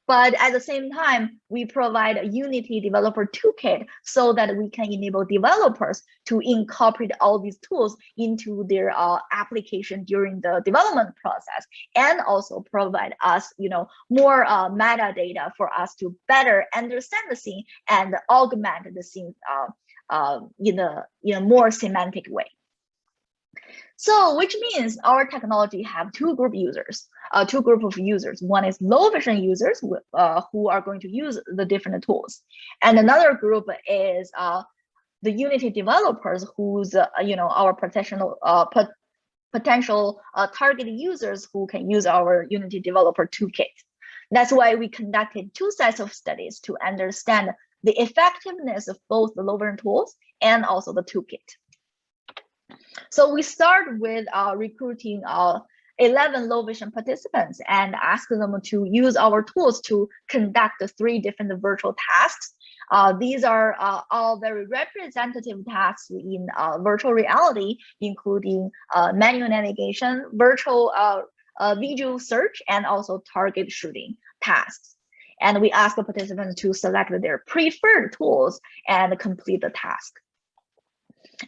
but at the same time, we provide a Unity developer toolkit so that we can enable developers to incorporate all these tools into their uh, application during the development process, and also provide us, you know, more uh, metadata for us to better understand the scene and augment the scene uh, uh, in a in a more semantic way. So which means our technology have two group users, uh, two group of users. One is low vision users uh, who are going to use the different tools. And another group is uh, the Unity developers who's, uh, you know, our potential, uh, pot potential uh, target users who can use our Unity developer toolkit. That's why we conducted two sets of studies to understand the effectiveness of both the low vision tools and also the toolkit. So we start with uh, recruiting uh, 11 low vision participants and ask them to use our tools to conduct three different virtual tasks. Uh, these are uh, all very representative tasks in uh, virtual reality, including uh, manual navigation, virtual uh, uh, visual search, and also target shooting tasks. And we ask the participants to select their preferred tools and complete the task.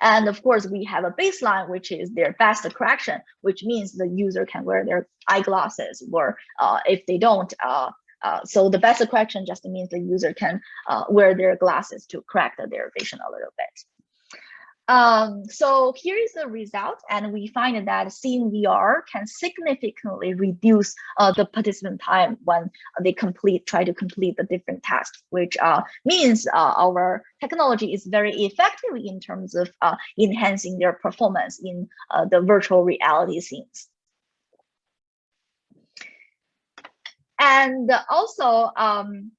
And of course, we have a baseline, which is their best correction, which means the user can wear their eyeglasses, or uh, if they don't, uh, uh, so the best correction just means the user can uh, wear their glasses to correct their vision a little bit. Um, so here is the result, and we find that seeing VR can significantly reduce uh, the participant time when they complete, try to complete the different tasks, which uh, means uh, our technology is very effective in terms of uh, enhancing their performance in uh, the virtual reality scenes. And also, um,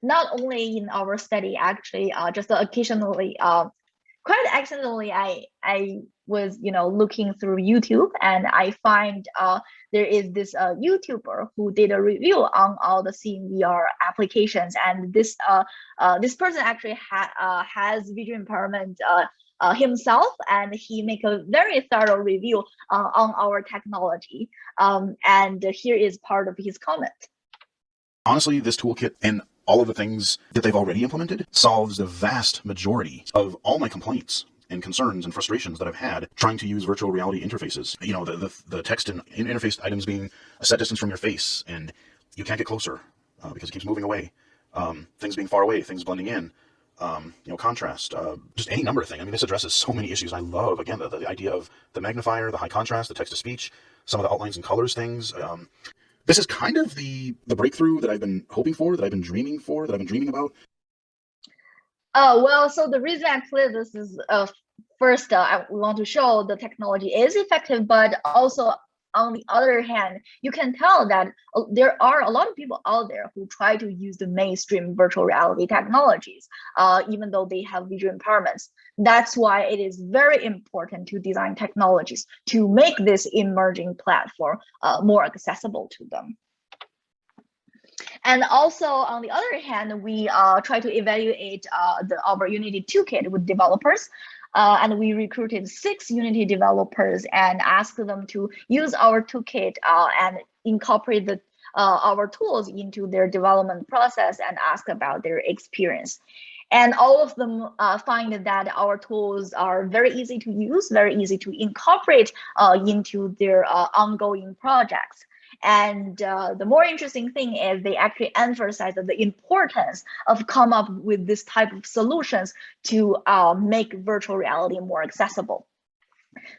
not only in our study, actually, uh, just occasionally, quite accidentally I I was you know looking through YouTube and I find uh there is this uh YouTuber who did a review on all the Seeing VR applications and this uh uh this person actually ha uh, has visual impairment uh uh, himself and he make a very thorough review uh, on our technology um, and here is part of his comment. Honestly this toolkit and all of the things that they've already implemented solves the vast majority of all my complaints and concerns and frustrations that I've had trying to use virtual reality interfaces. You know, the, the, the text and interface items being a set distance from your face and you can't get closer uh, because it keeps moving away. Um, things being far away, things blending in, um, you know, contrast, uh, just any number of things. I mean, this addresses so many issues. I love, again, the, the idea of the magnifier, the high contrast, the text to speech, some of the outlines and colors things. Um, this is kind of the the breakthrough that I've been hoping for, that I've been dreaming for, that I've been dreaming about. Oh well, so the reason I play this is uh, first uh, I want to show the technology is effective, but also on the other hand, you can tell that uh, there are a lot of people out there who try to use the mainstream virtual reality technologies, uh, even though they have visual impairments. That's why it is very important to design technologies to make this emerging platform uh, more accessible to them. And also, on the other hand, we uh, try to evaluate uh, the, our Unity toolkit with developers. Uh, and we recruited six Unity developers and asked them to use our toolkit uh, and incorporate the, uh, our tools into their development process and ask about their experience. And all of them uh, find that our tools are very easy to use, very easy to incorporate uh, into their uh, ongoing projects. And uh, the more interesting thing is they actually emphasize the importance of come up with this type of solutions to uh, make virtual reality more accessible.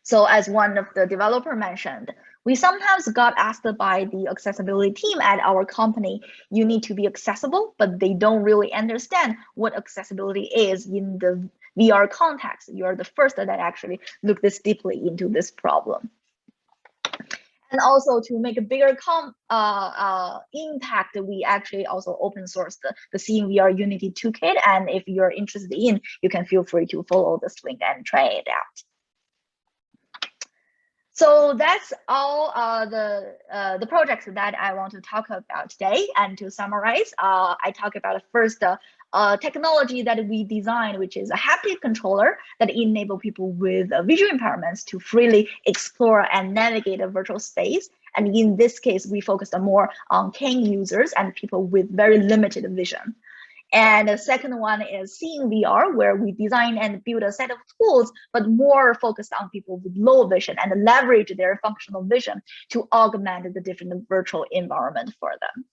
So as one of the developer mentioned, we sometimes got asked by the accessibility team at our company, you need to be accessible, but they don't really understand what accessibility is in the VR context, you're the first that actually look this deeply into this problem. And also to make a bigger com uh, uh, impact, we actually also open source the, the Seeing VR Unity toolkit. And if you're interested in, you can feel free to follow this link and try it out. So that's all uh, the uh, the projects that I want to talk about today. And to summarize, uh, I talk about first uh, technology that we designed, which is a haptic controller that enable people with uh, visual impairments to freely explore and navigate a virtual space. And in this case, we focused more on cane users and people with very limited vision. And the second one is Seeing VR, where we design and build a set of tools, but more focused on people with low vision and leverage their functional vision to augment the different virtual environment for them.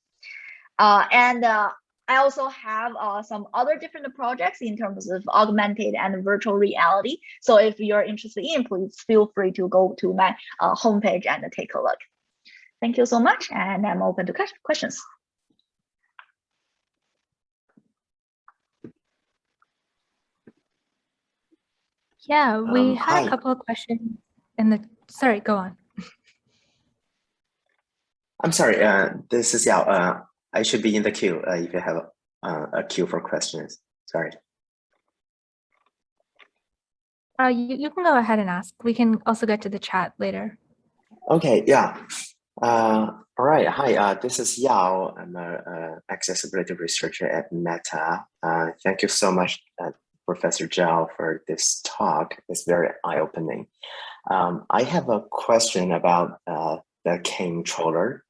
Uh, and uh, I also have uh, some other different projects in terms of augmented and virtual reality. So if you're interested in, please feel free to go to my uh, homepage and take a look. Thank you so much, and I'm open to questions. Yeah, we Um, had hi. a couple of questions in the, sorry, go on. I'm sorry, uh, this is Yao. Uh, I should be in the queue uh, if you have uh, a queue for questions. Sorry. Uh, you, you can go ahead and ask. We can also get to the chat later. Okay, yeah. Uh, all right, hi, uh, this is Yao. I'm a, uh accessibility researcher at Meta. Uh, thank you so much, uh, Professor Zhao, for this talk. It's very eye-opening. Um, I have a question about uh, the cane controller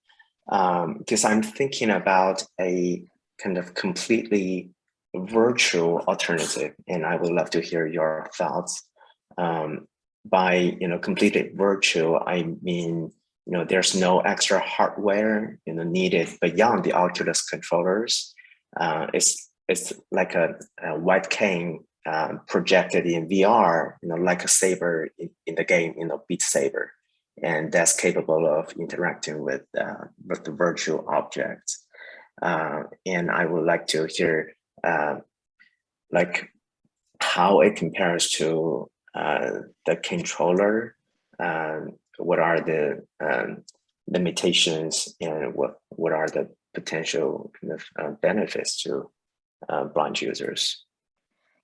um, because I'm thinking about a kind of completely virtual alternative, and I would love to hear your thoughts. Um, by you know completely virtual, I mean you know there's no extra hardware you know needed beyond the Oculus controllers. Uh, it's it's like a, a white cane uh, projected in VR, you know, like a saber in, in the game, you know, Beat Saber, and that's capable of interacting with uh, with the virtual objects. Uh, and I would like to hear uh, like how it compares to uh, the controller. Um, what are the um, limitations and what what are the potential kind of uh, benefits to uh, blind users?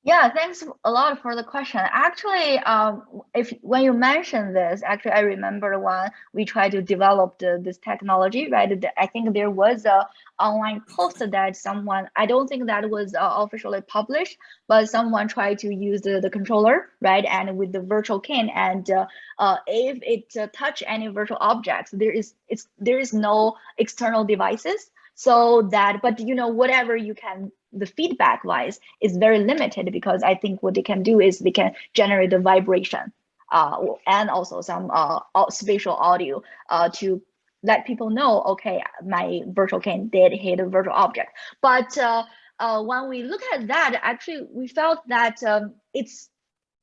Yeah, thanks a lot for the question. Actually, um, if when you mentioned this, actually, I remember when we tried to develop the, this technology, right? I think there was a online post that someone, I don't think that was uh, officially published, but someone tried to use the, the controller, right? And with the virtual cane, and uh, uh, if it uh, touch any virtual objects, there is it's there is no external devices so that but you know whatever you can the feedback wise is very limited because i think what they can do is they can generate the vibration uh, and also some uh, spatial audio uh, to let people know okay my virtual cane did hit a virtual object. But uh, uh, when we look at that actually we felt that um, it's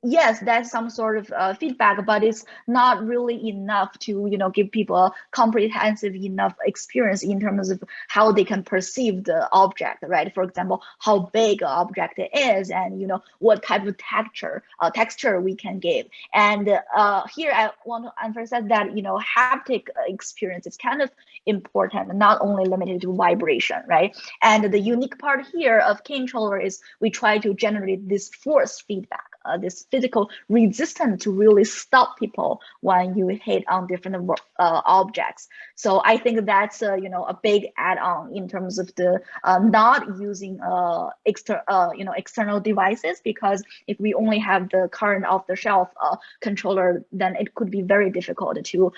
yes that's some sort of uh, feedback but it's not really enough to you know give people a comprehensive enough experience in terms of how they can perceive the object right? For example how big an object is and you know what type of texture uh, texture we can give. And uh, here i want to emphasize that you know haptic experience is kind of important not only limited to vibration right? And the unique part here of Canetroller is we try to generate this force feedback uh, this physical resistance to really stop people when you hit on different uh, objects. So I think that's uh, you know a big add-on in terms of the uh, not using uh, extra uh, you know external devices because if we only have the current off-the-shelf uh, controller, then it could be very difficult to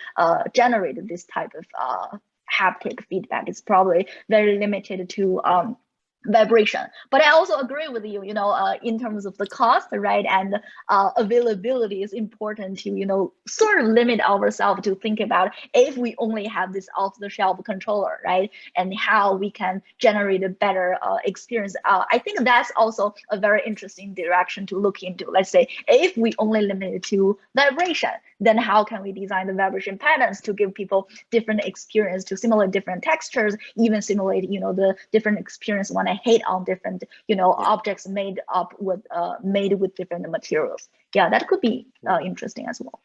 generate this type of haptic feedback. It's probably very limited to um, vibration. But i also agree with you you know uh, in terms of the cost right? And uh, availability is important to you know sort of limit ourselves to think about if we only have this off the shelf controller right? And how we can generate a better uh, experience. Uh, i think that's also a very interesting direction to look into. Let's say if we only limit it to vibration then how can we design the vibration patterns to give people different experience to simulate different textures even simulate you know the different experience when i can hit on different, you know, objects made up with uh, made with different materials. Yeah, that could be uh, interesting as well.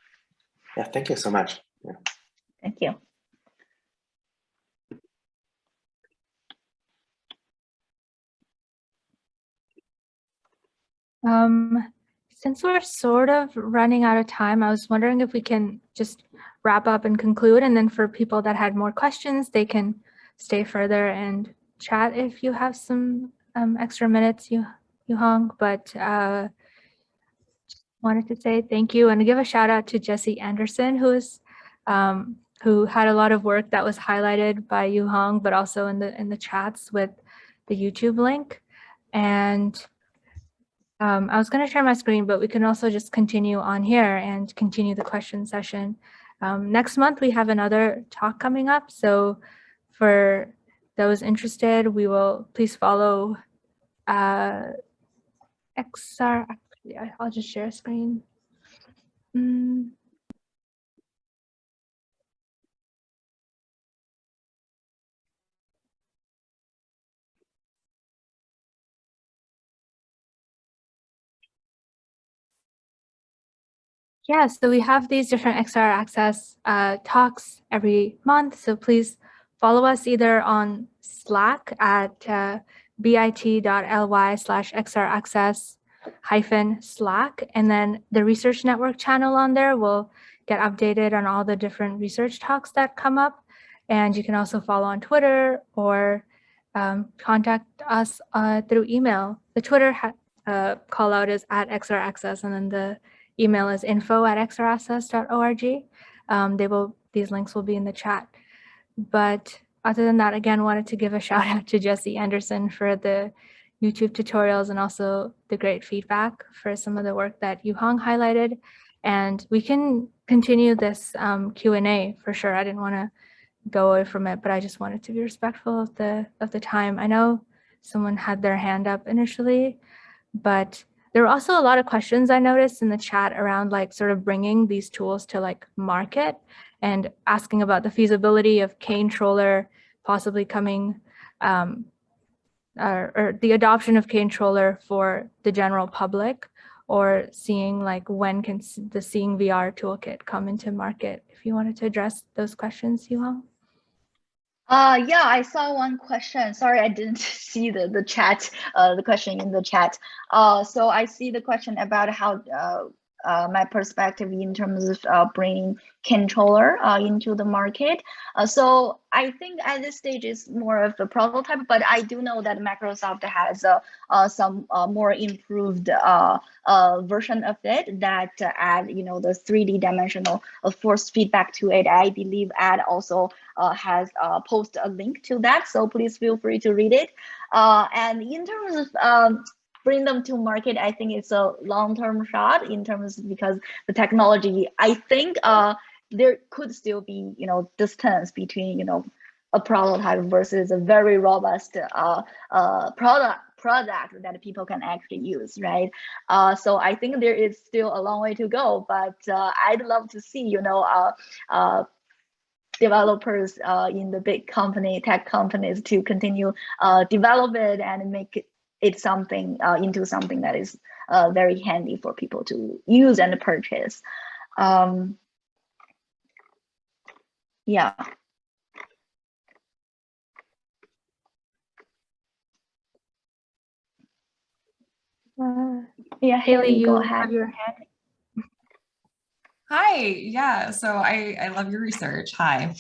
Yeah, thank you so much. Yeah. Thank you. Um, since we're sort of running out of time, I was wondering if we can just wrap up and conclude, and then for people that had more questions, they can stay further and chat if you have some um, extra minutes, you you Hong. But uh, wanted to say thank you and give a shout out to Jesse Anderson, who is um, who had a lot of work that was highlighted by Yuhang, but also in the in the chats with the YouTube link. And um, I was going to share my screen, but we can also just continue on here and continue the question session. Um, next month, we have another talk coming up. So for those interested, we will please follow uh, XR. I'll just share a screen. Mm. Yeah, so we have these different XR Access uh, talks every month. So please follow us either on Slack at uh, bit.ly slash XR Access hyphen Slack. And then the Research Network channel on there will get updated on all the different research talks that come up. And you can also follow on Twitter or um, contact us uh, through email. The Twitter uh, call out is at XR Access and then the email is info at xraccess.org. Um, they will, these links will be in the chat. But other than that, again, wanted to give a shout out to Jesse Anderson for the YouTube tutorials and also the great feedback for some of the work that Yuhang highlighted. And we can continue this um, Q&A for sure. I didn't want to go away from it, but I just wanted to be respectful of the of the time. I know someone had their hand up initially, but there were also a lot of questions I noticed in the chat around like sort of bringing these tools to like market and asking about the feasibility of Canetroller possibly coming um, or, or the adoption of Canetroller for the general public or seeing like when can the Seeing VR toolkit come into market? If you wanted to address those questions, Yuhang. Uh, yeah, I saw one question. Sorry, I didn't see the, the chat, uh, the question in the chat. Uh, so I see the question about how uh, uh, my perspective in terms of uh, bringing Canetroller uh, into the market. Uh, so I think at this stage is more of a prototype, but I do know that Microsoft has uh, some more improved version of it that add, you know, the 3D dimensional force feedback to it. I believe Ed also has posted a link to that, so please feel free to read it. and in terms of um, bring them to market, I think it's a long-term shot in terms because the technology, I think uh, there could still be, you know, distance between, you know, a prototype versus a very robust uh, uh, product product that people can actually use, right? Uh, so I think there is still a long way to go, but uh, I'd love to see, you know, uh, uh, developers uh, in the big company, tech companies to continue uh, develop it and make it's something uh, into something that is uh, very handy for people to use and purchase. Um, yeah. Uh, yeah, Haley, you ahead. Your hand. Hi, yeah, so I, I love your research. Hi.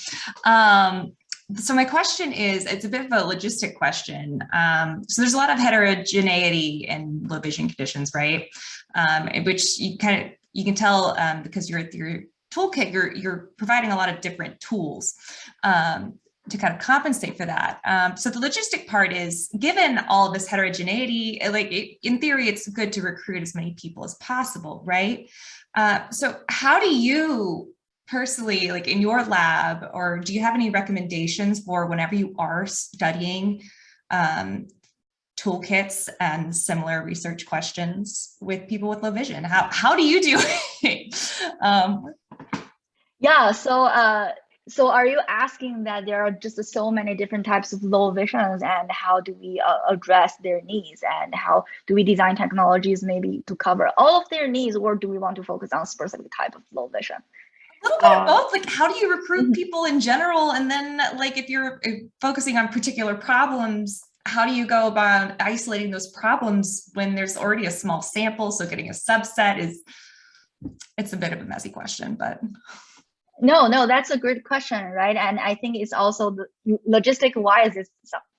Um, so my question is, it's a bit of a logistic question. Um, so there's a lot of heterogeneity in low vision conditions, right? Um, which you kind of, you can tell um, because you're your toolkit, you're, you're providing a lot of different tools um, to kind of compensate for that. Um, so the logistic part is given all of this heterogeneity, like it, in theory, it's good to recruit as many people as possible, right? Uh, so how do you personally, like in your lab, or do you have any recommendations for whenever you are studying um, toolkits and similar research questions with people with low vision? How, how do you do it? um, yeah, so uh, so are you asking that there are just so many different types of low visions and how do we uh, address their needs and how do we design technologies maybe to cover all of their needs or do we want to focus on specific type of low vision? A little bit of Uh, both. Like, how do you recruit Mhm. people in general? And then, like, if you're focusing on particular problems, how do you go about isolating those problems when there's already a small sample? So getting a subset is, it's a bit of a messy question, but. No, no, that's a good question, right? And I think it's also the logistic wise, it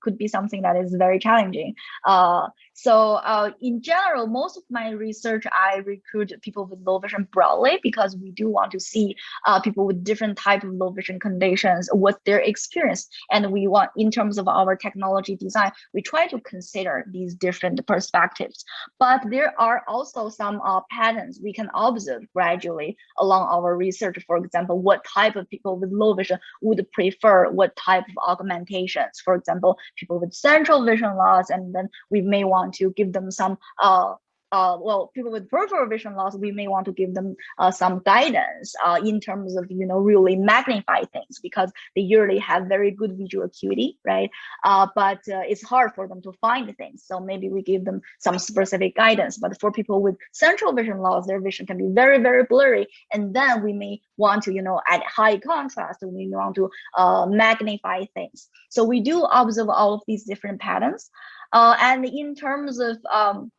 could be something that is very challenging. Uh, so uh, in general, most of my research, I recruit people with low vision broadly because we do want to see uh, people with different type of low vision conditions, what their experience. And we want, in terms of our technology design, we try to consider these different perspectives. But there are also some uh, patterns we can observe gradually along our research. For example, what type of people with low vision would prefer what type of augmentations. For example, people with central vision loss, and then we may want to give them some uh, uh, well, people with peripheral vision loss, we may want to give them uh, some guidance uh, in terms of, you know, really magnify things because they usually have very good visual acuity, right? Uh, but uh, it's hard for them to find things. So maybe we give them some specific guidance. But for people with central vision loss, their vision can be very, very blurry. And then we may want to, you know, add high contrast, we want to uh, magnify things. So we do observe all of these different patterns. Uh, and in terms of um,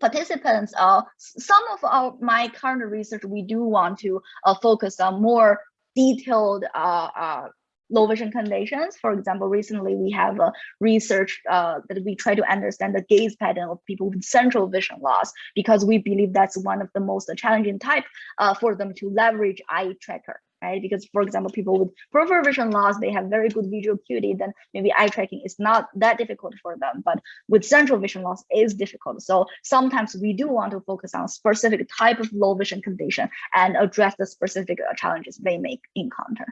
participants, uh, some of our, my current research, we do want to uh, focus on more detailed uh, uh, low vision conditions. For example, recently we have a research uh, that we try to understand the gaze pattern of people with central vision loss because we believe that's one of the most challenging type uh, for them to leverage eye tracker right? Because for example, people with peripheral vision loss, they have very good visual acuity, then maybe eye tracking is not that difficult for them, but with central vision loss is difficult. So sometimes we do want to focus on specific type of low vision condition and address the specific uh, challenges they may encounter.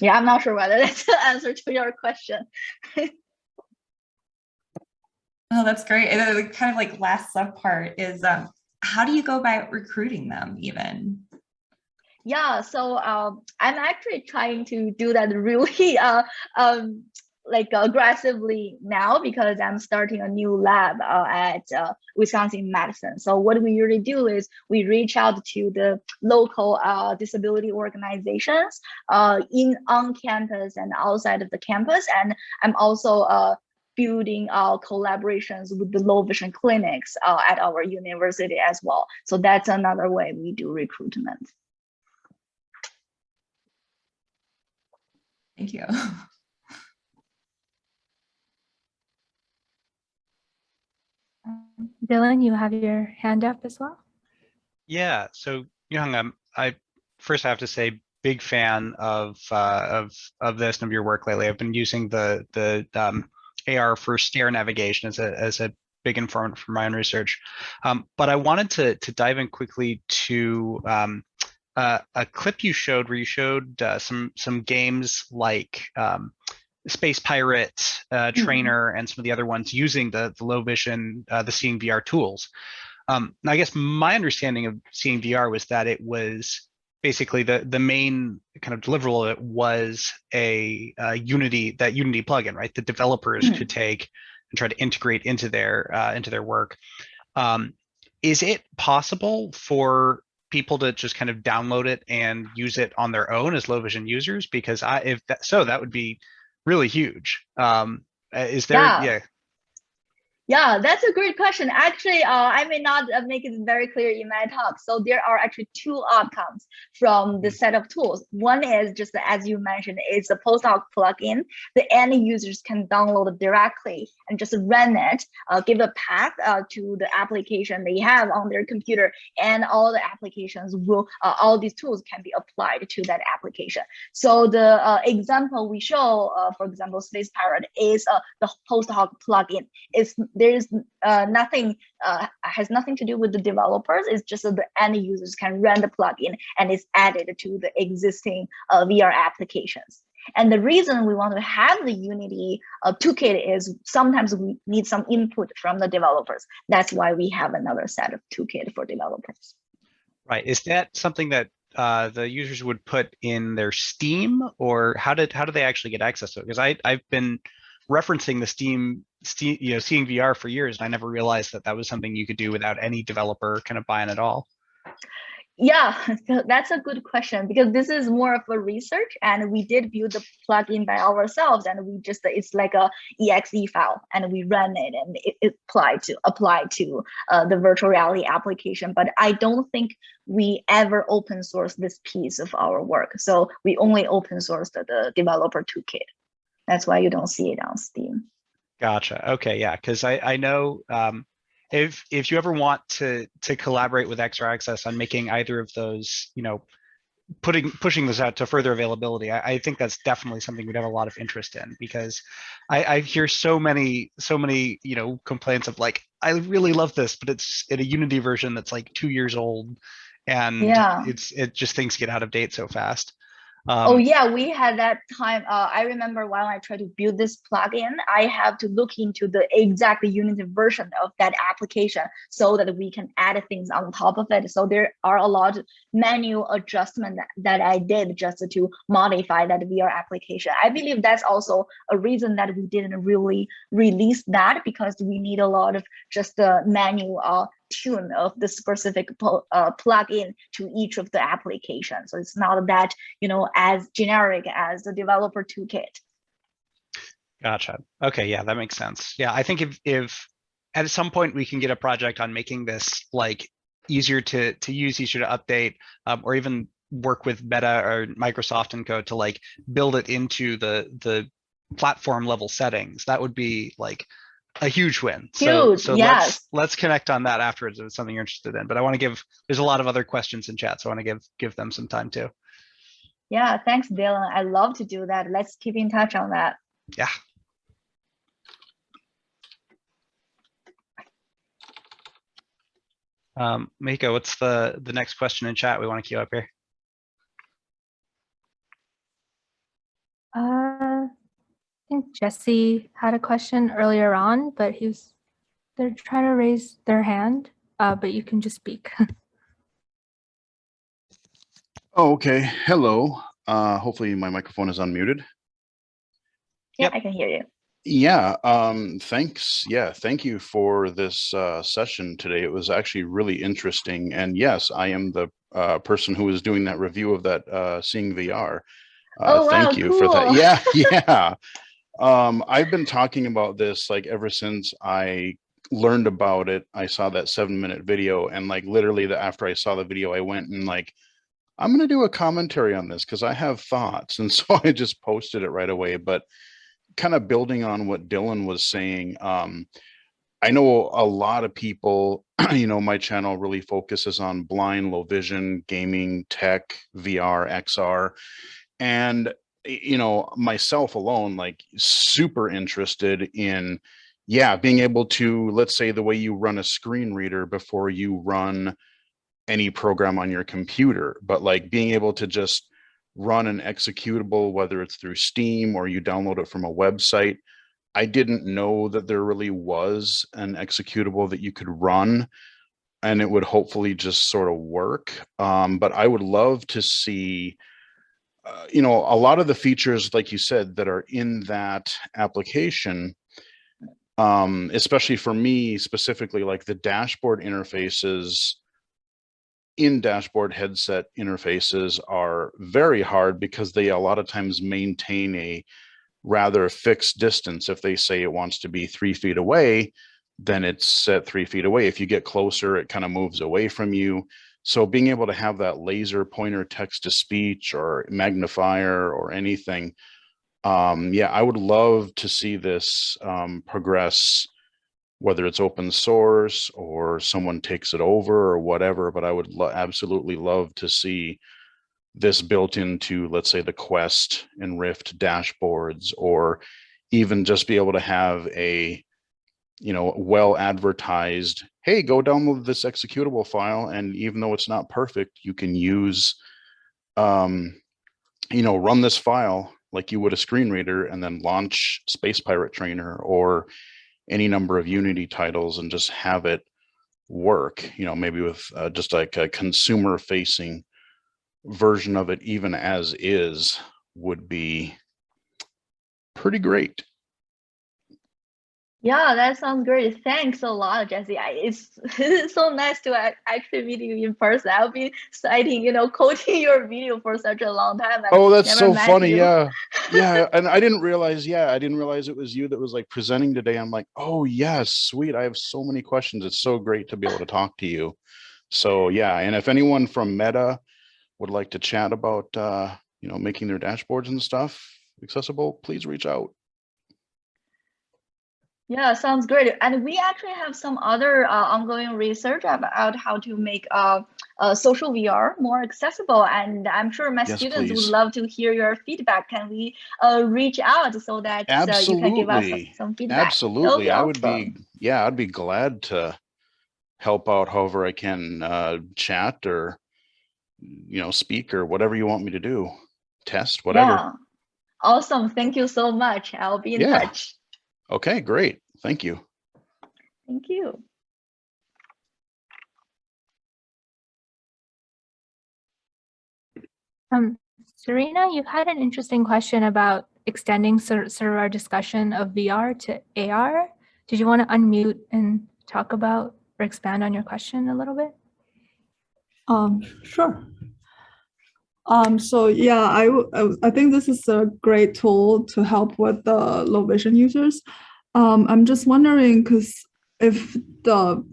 Yeah, I'm not sure whether that's the answer to your question. Oh, that's great. And the kind of like last sub part is um, how do you go about recruiting them even? Yeah, so um, I'm actually trying to do that really uh, um, like aggressively now because I'm starting a new lab uh, at uh, Wisconsin Madison. So what we usually do is we reach out to the local uh, disability organizations uh, in on campus and outside of the campus. And I'm also uh, building our collaborations with the low vision clinics uh, at our university as well. So that's another way we do recruitment. Thank you. Dylan, you have your hand up as well. Yeah, so Yuhang, um, I first have to say big fan of uh, of of this and of your work lately. I've been using the the um, AR for stair navigation as a as a big informant for my own research. Um, but I wanted to to dive in quickly to um, uh, a clip you showed where you showed uh, some some games like um, Space Pirate, uh, Trainer, and some of the other ones using the, the low vision, uh, the Seeing VR tools. Um, I guess my understanding of Seeing VR was that it was basically the the main kind of deliverable of it was a, uh Unity that Unity plugin, right? The developers Mhm. could take and try to integrate into their uh, into their work. Um, is it possible for people to just kind of download it and use it on their own as low vision users? Because I, if that so, that would be really huge. Um, uh, is there? Yeah. yeah. Yeah, that's a great question. Actually, uh, I may not uh, make it very clear in my talk. So there are actually two outcomes from the set of tools. One is just as you mentioned, it's a post hoc plugin. The end users can download it directly and just run it, uh, give a path uh, to the application they have on their computer, and all the applications will, uh, all these tools can be applied to that application. So the uh, example we show, uh, for example, Space Pirate is uh, the post hoc plugin. It's there's uh, nothing uh, has nothing to do with the developers. It's just that the end users can run the plugin and it's added to the existing uh, VR applications. And the reason we want to have the Unity uh, toolkit is sometimes we need some input from the developers. That's why we have another set of toolkit for developers. Right. Is that something that uh, the users would put in their Steam or how did, how do they actually get access to it? Because I, I've been referencing the Steam, Steam, you know, seeing VR for years, and I never realized that that was something you could do without any developer kind of buying at all. Yeah, so that's a good question because this is more of a research and we did build the plugin by ourselves and we just it's like a exe file and we run it and it, it apply to apply to uh, the virtual reality application. But I don't think we ever open source this piece of our work. So we only open source the, the developer toolkit. That's why you don't see it on Steam. Gotcha. Okay, yeah, because I I know um, if if you ever want to to collaborate with XR Access on making either of those, you know, putting pushing this out to further availability, I, I think that's definitely something we'd have a lot of interest in because I, I hear so many so many you know complaints of like I really love this, but it's in a Unity version that's like two years old, and Yeah. it's it just things get out of date so fast. Oh Um, yeah, we had that time. Uh, I remember when I tried to build this plugin, I have to look into the exact Unity version of that application so that we can add things on top of it. So there are a lot of manual adjustment that, that I did just to modify that VR application. I believe that's also a reason that we didn't really release that because we need a lot of just the manual uh, tune of the specific uh, plugin to each of the applications. So it's not that you know as generic as the developer toolkit. Gotcha. Okay, yeah, that makes sense. Yeah, I think if if at some point we can get a project on making this like easier to to use, easier to update, um, or even work with Meta or Microsoft and Co to like build it into the the platform level settings, that would be like a huge win. So Huge, so yes. let's let's connect on that afterwards if it's something you're interested in. But I want to give there's a lot of other questions in chat, so I want to give give them some time too. Yeah, thanks, Dylan. I love to do that. Let's keep in touch on that. Yeah. Um, Miko, what's the the next question in chat we want to queue up here? Uh, think Jesse had a question earlier on, but he was, they're trying to raise their hand, uh, but you can just speak. Oh, okay. Hello. Uh, hopefully my microphone is unmuted. Yeah, Yep. I can hear you. Yeah, um, thanks. Yeah, thank you for this uh, session today. It was actually really interesting. And yes, I am the uh, person who was doing that review of that uh, Seeing VR. Uh, Oh, wow, thank you for that. Yeah, yeah. Um, I've been talking about this like ever since I learned about it. I saw that seven minute video and like literally the, after I saw the video, I went and like, I'm going to do a commentary on this because I have thoughts. And so I just posted it right away. But kind of building on what Dylan was saying, um, I know a lot of people, you know, my channel really focuses on blind, low vision, gaming, tech, VR, XR. And, you know, myself alone, like super interested in, yeah, being able to, let's say the way you run a screen reader before you run any program on your computer, but like being able to just run an executable, whether it's through Steam or you download it from a website. I didn't know that there really was an executable that you could run and it would hopefully just sort of work. Um, but I would love to see, uh, you know, a lot of the features, like you said, that are in that application, um, especially for me specifically, like the dashboard interfaces in dashboard headset interfaces are very hard because they a lot of times maintain a rather fixed distance. If they say it wants to be three feet away, then it's set three feet away. If you get closer, it kind of moves away from you. So being able to have that laser pointer text to speech or magnifier or anything, um, yeah, I would love to see this um, progress whether it's open source or someone takes it over or whatever, but I would lo- absolutely love to see this built into, let's say, the Quest and Rift dashboards, or even just be able to have a, you know, well advertised, hey, go download this executable file. And even though it's not perfect, you can use, um, you know, run this file like you would a screen reader and then launch Space Pirate Trainer or any number of Unity titles and just have it work, you know, maybe with uh, just like a consumer facing version of it, even as is, would be pretty great. Yeah, that sounds great. Thanks a lot, Jesse. I, it's, it's so nice to actually meet you in person. I'll be citing, you know, quoting your video for such a long time. and Oh, that's so funny. you. Yeah. Yeah. And I didn't realize, yeah, I didn't realize it was you that was like presenting today. I'm like, oh, yes, sweet. I have so many questions. It's so great to be able to talk to you. So, yeah. And if anyone from Meta would like to chat about, uh, you know, making their dashboards and stuff accessible, please reach out. Yeah, sounds great. And we actually have some other uh, ongoing research about how to make uh, uh, social VR more accessible. And I'm sure my Yes, students please. would love to hear your feedback. Can we uh, reach out so that uh, you can give us some, some feedback? Absolutely. I would awesome. be, yeah, I'd be glad to help out however I can uh, chat or, you know, speak or whatever you want me to do. Test, whatever. Yeah. Awesome. Thank you so much. I'll be in Yeah. touch. Okay, great. Thank you. Thank you. Um, Serena, you had an interesting question about extending sort sort of our discussion of VR to AR. Did you want to unmute and talk about or expand on your question a little bit? Um, sure. Um, so yeah, I, I think this is a great tool to help with the low vision users. Um, I'm just wondering because if the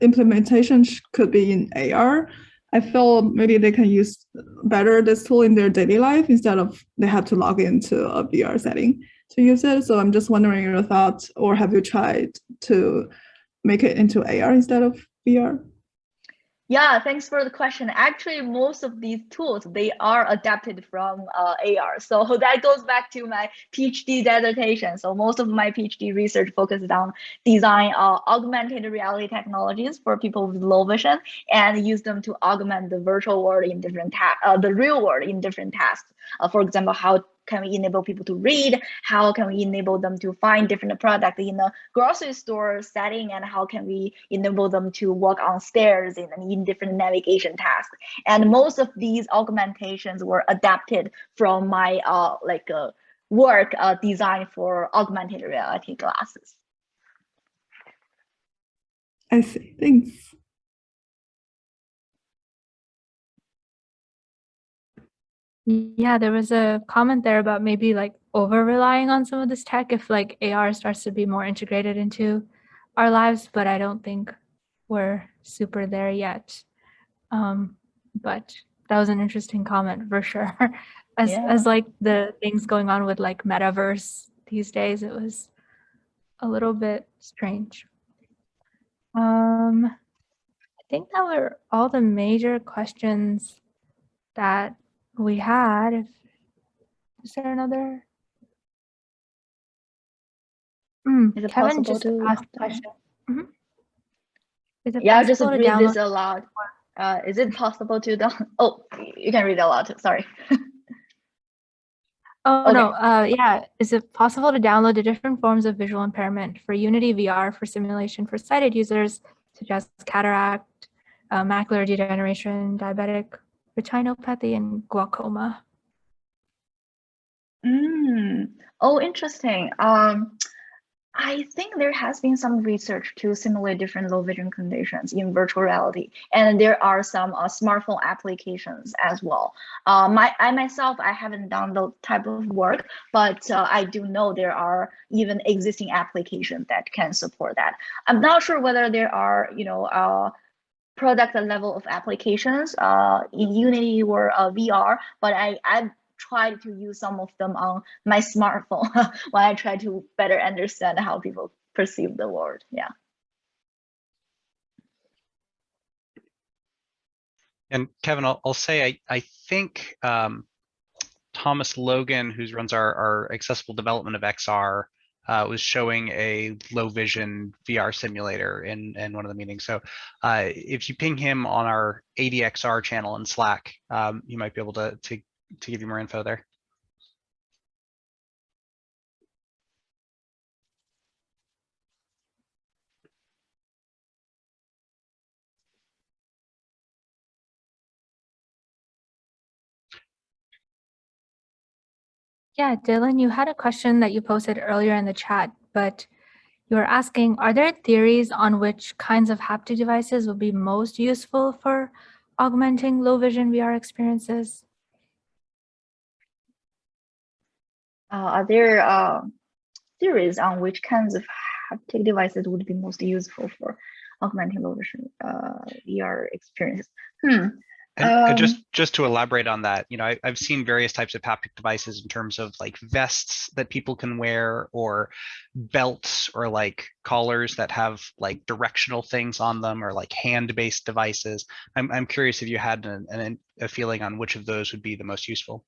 implementation could be in AR, I feel maybe they can use better this tool in their daily life instead of they have to log into a VR setting to use it. So I'm just wondering your thoughts, or have you tried to make it into AR instead of VR? Yeah, thanks for the question. Actually, most of these tools, they are adapted from uh, AR. So that goes back to my PhD dissertation. So most of my PhD research focuses on design uh, augmented reality technologies for people with low vision and use them to augment the virtual world in different uh, the real world in different tasks. Uh, for example, how can we enable people to read? How can we enable them to find different products in a grocery store setting? And how can we enable them to walk on stairs in, in different navigation tasks? And most of these augmentations were adapted from my uh, like uh, work uh, designed for augmented reality glasses. I see. Thanks. Yeah, there was a comment there about maybe like over relying on some of this tech if like AR starts to be more integrated into our lives, but I don't think we're super there yet. Um, but that was an interesting comment for sure. As Yeah. as like the things going on with like metaverse these days, it was a little bit strange. Um, I think that were all the major questions that we had. If, is there another? Mm, Is it Kevin possible just to- asked a question. Mhm. Is it Yeah, I'll just read this aloud. Uh, is it possible to down? Oh, you can read aloud. Sorry. Oh, Okay. no, uh, yeah. Is it possible to download the different forms of visual impairment for Unity VR for simulation for sighted users, such as cataract, uh, macular degeneration, diabetic retinopathy, and glaucoma? Mm. Oh, interesting. Um, I think there has been some research to simulate different low vision conditions in virtual reality, and there are some uh, smartphone applications as well. Uh, my, I myself, I haven't done the type of work, but uh, I do know there are even existing applications that can support that. I'm not sure whether there are, you know, uh, product level of applications uh, in Unity or uh, VR, but I, I've tried to use some of them on my smartphone when I try to better understand how people perceive the world. Yeah. And Kevin, I'll, I'll say, I, I think um, Thomas Logan, who runs our, our accessible development of XR, uh, was showing a low vision VR simulator in, in one of the meetings. So uh, if you ping him on our ADXR channel in Slack, um, you might be able to, to, to give you more info there. Yeah, Dylan, you had a question that you posted earlier in the chat, but you were asking, are there theories on which kinds of haptic devices would be most useful for augmenting low vision VR experiences? Uh, are there uh, theories on which kinds of haptic devices would be most useful for augmenting low vision uh, VR experiences? Hmm. And, and just Um, just to elaborate on that, you know, I, I've seen various types of haptic devices in terms of like vests that people can wear, or belts, or like collars that have like directional things on them, or like hand-based devices. I'm I'm curious if you had an, an a feeling on which of those would be the most useful.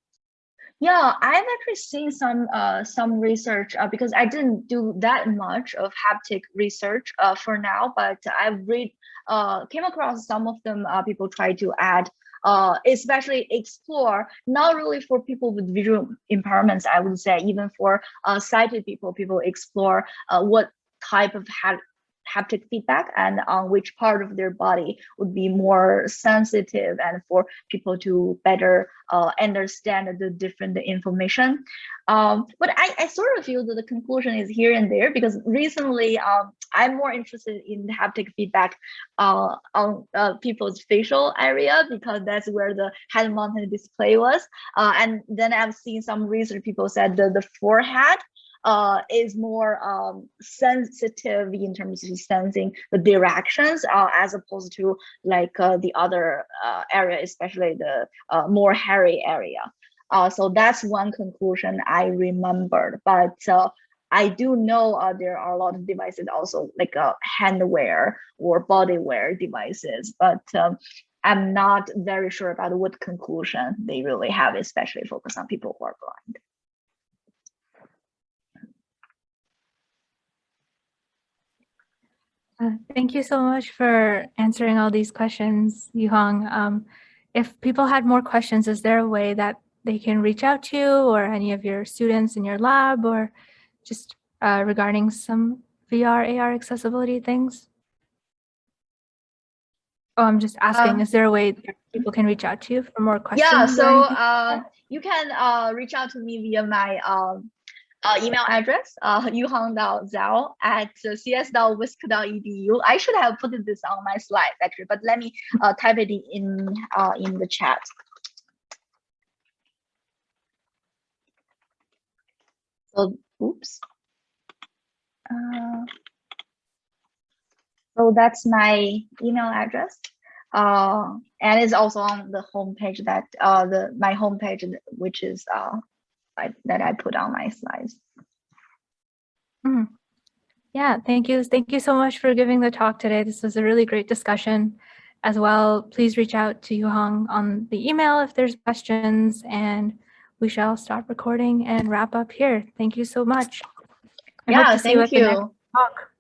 Yeah, I've actually seen some uh, some research uh, because I didn't do that much of haptic research uh, for now, but I've read uh, came across some of them. Uh, people try to add, uh, especially explore, not really for people with visual impairments. I would say even for uh, sighted people, people explore uh, what type of ha haptic feedback and on which part of their body would be more sensitive and for people to better uh, understand the different information. Um, but I, I sort of feel that the conclusion is here and there because recently um, I'm more interested in haptic feedback uh, on uh, people's facial area because that's where the head mounted display was. Uh, and then I've seen some research people said that the forehead uh, is more um, sensitive in terms of sensing the directions uh, as opposed to like uh, the other uh, area, especially the uh, more hairy area. Uh, so that's one conclusion I remembered, but I do know uh, there are a lot of devices also like uh, handwear or body wear devices, but um, I'm not very sure about what conclusion they really have, especially focus on people who are blind. Uh, Thank you so much for answering all these questions, Yuhang. Um, if people had more questions, is there a way that they can reach out to you or any of your students in your lab or just uh, regarding some VR, AR accessibility things? Oh, I'm just asking, Um, is there a way that people can reach out to you for more questions? Yeah, so uh, you can uh, reach out to me via my um, uh, email address, uh, yuhang.zhao at cs.wisc.edu. I should have put this on my slides actually, but let me uh, type it in uh, in the chat. So, oops. Uh, so that's my email address. Uh, and it's also on the homepage that uh, the my homepage, which is uh, I, that I put on my slides. Mhm. Yeah, thank you. Thank you so much for giving the talk today. This was a really great discussion as well. Please reach out to Yuhang on the email if there's questions and we shall stop recording and wrap up here. Thank you so much. I Yeah, to see you thank at the next you. talk.